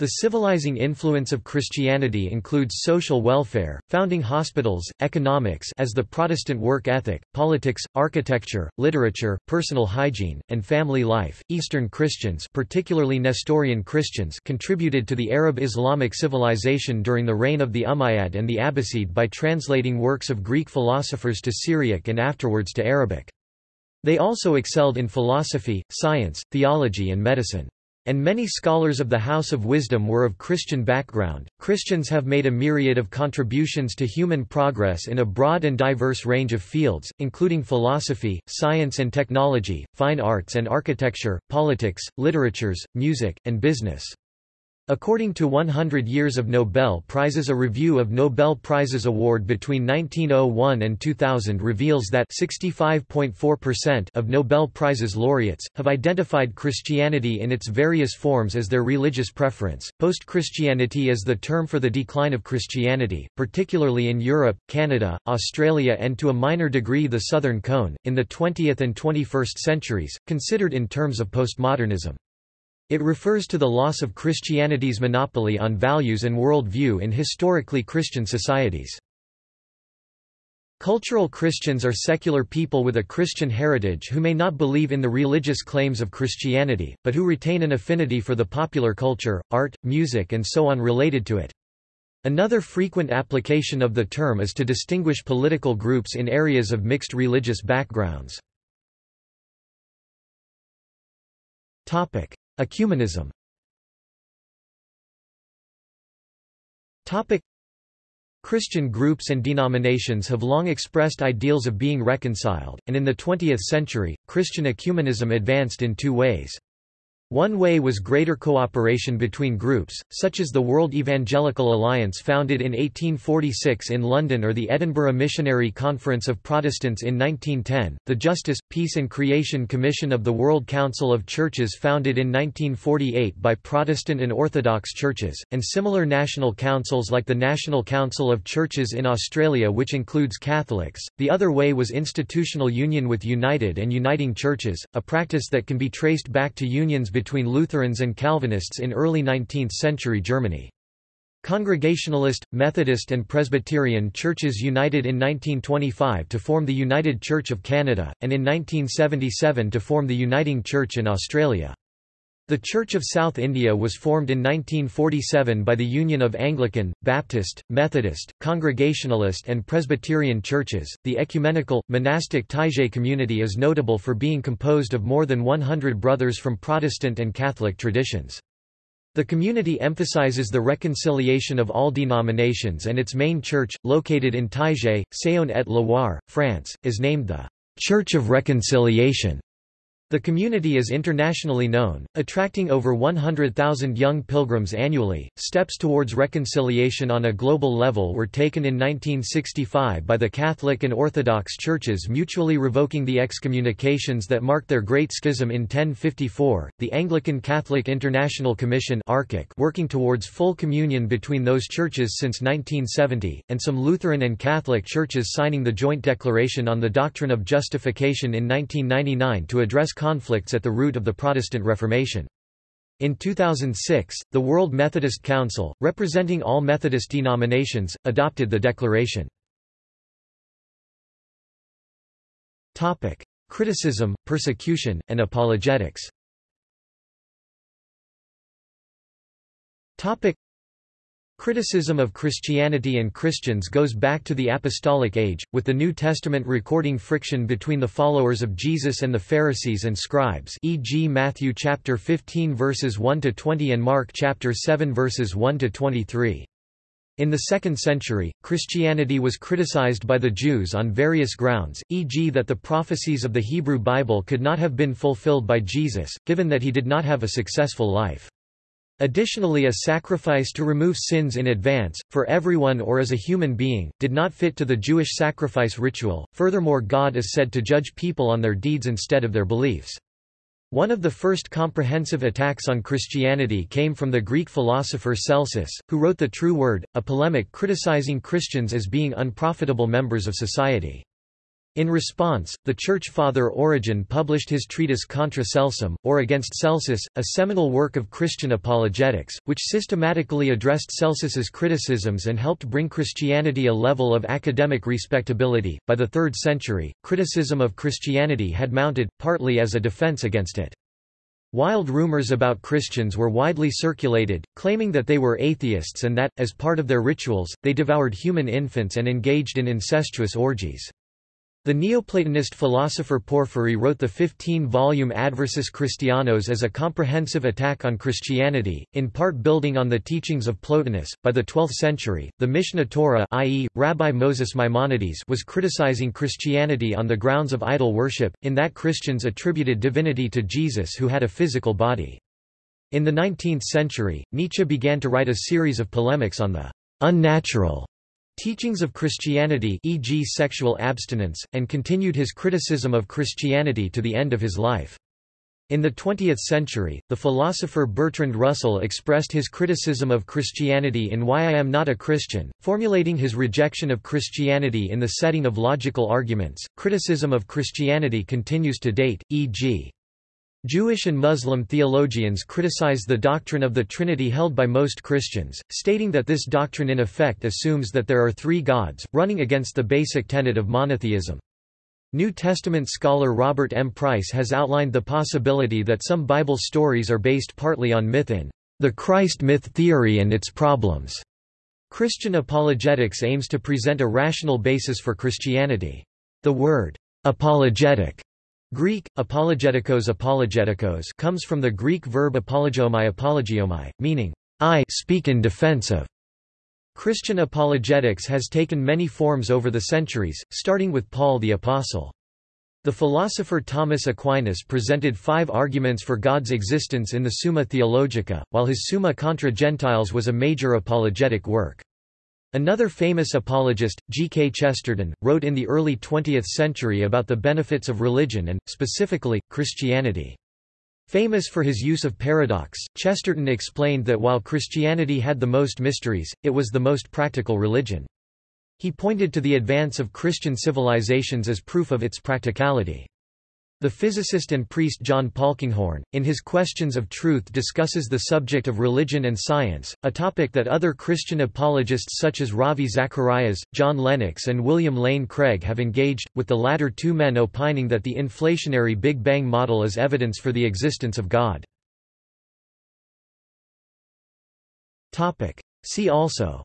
[SPEAKER 1] The civilizing influence of Christianity includes social welfare, founding hospitals, economics as the Protestant work ethic, politics, architecture, literature, personal hygiene, and family life. Eastern Christians, particularly Nestorian Christians, contributed to the Arab Islamic civilization during the reign of the Umayyad and the Abbasid by translating works of Greek philosophers to Syriac and afterwards to Arabic. They also excelled in philosophy, science, theology and medicine. And many scholars of the House of Wisdom were of Christian background. Christians have made a myriad of contributions to human progress in a broad and diverse range of fields, including philosophy, science and technology, fine arts and architecture, politics, literatures, music, and business. According to 100 Years of Nobel Prizes a review of Nobel Prizes award between 1901 and 2000 reveals that 65.4% of Nobel Prizes laureates, have identified Christianity in its various forms as their religious preference. Post-Christianity is the term for the decline of Christianity, particularly in Europe, Canada, Australia and to a minor degree the Southern Cone, in the 20th and 21st centuries, considered in terms of postmodernism. It refers to the loss of Christianity's monopoly on values and worldview in historically Christian societies. Cultural Christians are secular people with a Christian heritage who may not believe in the religious claims of Christianity, but who retain an affinity for the popular culture, art, music and so on related to it. Another frequent application of the term is to distinguish political groups in areas of mixed religious backgrounds. Ecumenism Christian groups and denominations have long expressed ideals of being reconciled, and in the 20th century, Christian ecumenism advanced in two ways. One way was greater cooperation between groups, such as the World Evangelical Alliance founded in 1846 in London or the Edinburgh Missionary Conference of Protestants in 1910, the Justice, Peace and Creation Commission of the World Council of Churches founded in 1948 by Protestant and Orthodox churches, and similar national councils like the National Council of Churches in Australia which includes Catholics. The other way was institutional union with united and uniting churches, a practice that can be traced back to unions between Lutherans and Calvinists in early 19th-century Germany. Congregationalist, Methodist and Presbyterian churches united in 1925 to form the United Church of Canada, and in 1977 to form the Uniting Church in Australia. The Church of South India was formed in 1947 by the union of Anglican, Baptist, Methodist, Congregationalist, and Presbyterian churches. The ecumenical, monastic Taizé community is notable for being composed of more than 100 brothers from Protestant and Catholic traditions. The community emphasizes the reconciliation of all denominations and its main church, located in Taizé, Saône-et-Loire, France, is named the Church of Reconciliation. The community is internationally known, attracting over 100,000 young pilgrims annually. Steps towards reconciliation on a global level were taken in 1965 by the Catholic and Orthodox churches mutually revoking the excommunications that marked their Great Schism in 1054, the Anglican Catholic International Commission working towards full communion between those churches since 1970, and some Lutheran and Catholic churches signing the Joint Declaration on the Doctrine of Justification in 1999 to address conflicts at the root of the Protestant Reformation. In 2006, the World Methodist Council, representing all Methodist denominations, adopted the declaration. Criticism, persecution, and apologetics Criticism of Christianity and Christians goes back to the Apostolic Age, with the New Testament recording friction between the followers of Jesus and the Pharisees and scribes e.g. Matthew chapter 15 verses 1 to 20 and Mark chapter 7 verses 1 to 23. In the 2nd century, Christianity was criticized by the Jews on various grounds, e.g. that the prophecies of the Hebrew Bible could not have been fulfilled by Jesus, given that he did not have a successful life. Additionally a sacrifice to remove sins in advance, for everyone or as a human being, did not fit to the Jewish sacrifice ritual. Furthermore God is said to judge people on their deeds instead of their beliefs. One of the first comprehensive attacks on Christianity came from the Greek philosopher Celsus, who wrote The True Word, a polemic criticizing Christians as being unprofitable members of society. In response, the Church Father Origen published his treatise Contra Celsum, or Against Celsus, a seminal work of Christian apologetics, which systematically addressed Celsus's criticisms and helped bring Christianity a level of academic respectability. By the 3rd century, criticism of Christianity had mounted, partly as a defense against it. Wild rumors about Christians were widely circulated, claiming that they were atheists and that, as part of their rituals, they devoured human infants and engaged in incestuous orgies. The Neoplatonist philosopher Porphyry wrote the 15-volume Adversus Christianos as a comprehensive attack on Christianity, in part building on the teachings of Plotinus. By the 12th century, the Mishneh Torah, i.e., Rabbi Moses Maimonides, was criticizing Christianity on the grounds of idol worship, in that Christians attributed divinity to Jesus who had a physical body. In the 19th century, Nietzsche began to write a series of polemics on the unnatural teachings of Christianity e.g. sexual abstinence, and continued his criticism of Christianity to the end of his life. In the 20th century, the philosopher Bertrand Russell expressed his criticism of Christianity in Why I Am Not a Christian, formulating his rejection of Christianity in the setting of logical arguments. Criticism of Christianity continues to date, e.g. Jewish and Muslim theologians criticize the doctrine of the Trinity held by most Christians, stating that this doctrine in effect assumes that there are three gods, running against the basic tenet of monotheism. New Testament scholar Robert M. Price has outlined the possibility that some Bible stories are based partly on myth in the Christ myth theory and its problems. Christian apologetics aims to present a rational basis for Christianity. The word apologetic Greek, apologetikos apologetikos comes from the Greek verb apologomai apologiomai, meaning, I speak in defense of. Christian apologetics has taken many forms over the centuries, starting with Paul the Apostle. The philosopher Thomas Aquinas presented five arguments for God's existence in the Summa Theologica, while his Summa contra Gentiles was a major apologetic work. Another famous apologist, G. K. Chesterton, wrote in the early 20th century about the benefits of religion and, specifically, Christianity. Famous for his use of paradox, Chesterton explained that while Christianity had the most mysteries, it was the most practical religion. He pointed to the advance of Christian civilizations as proof of its practicality. The physicist and priest John Polkinghorne, in his Questions of Truth discusses the subject of religion and science, a topic that other Christian apologists such as Ravi Zacharias, John Lennox and William Lane Craig have engaged, with the latter two men opining that the inflationary Big Bang model is evidence for the existence of God. See also.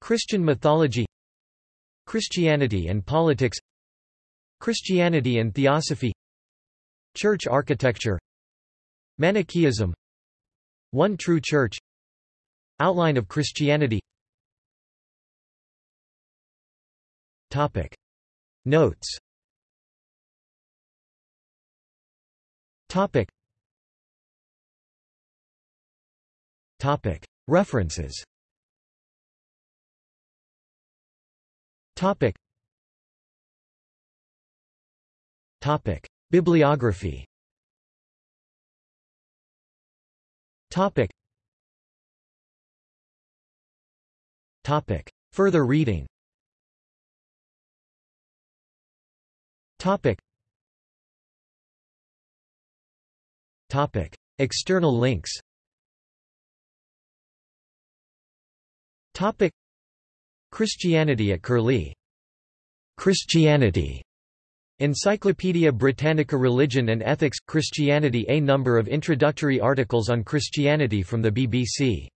[SPEAKER 1] Christian mythology Christianity and politics Christianity and theosophy Church architecture Manichaeism One True Church Outline of Christianity. Topic. Notes. Topic. Topic. References Topic. Topic. Bibliography Topic. Topic. Further reading Topic. Topic. External links Topic. Christianity at Curlie. Christianity. Encyclopædia Britannica Religion and Ethics – Christianity A number of introductory articles on Christianity from the BBC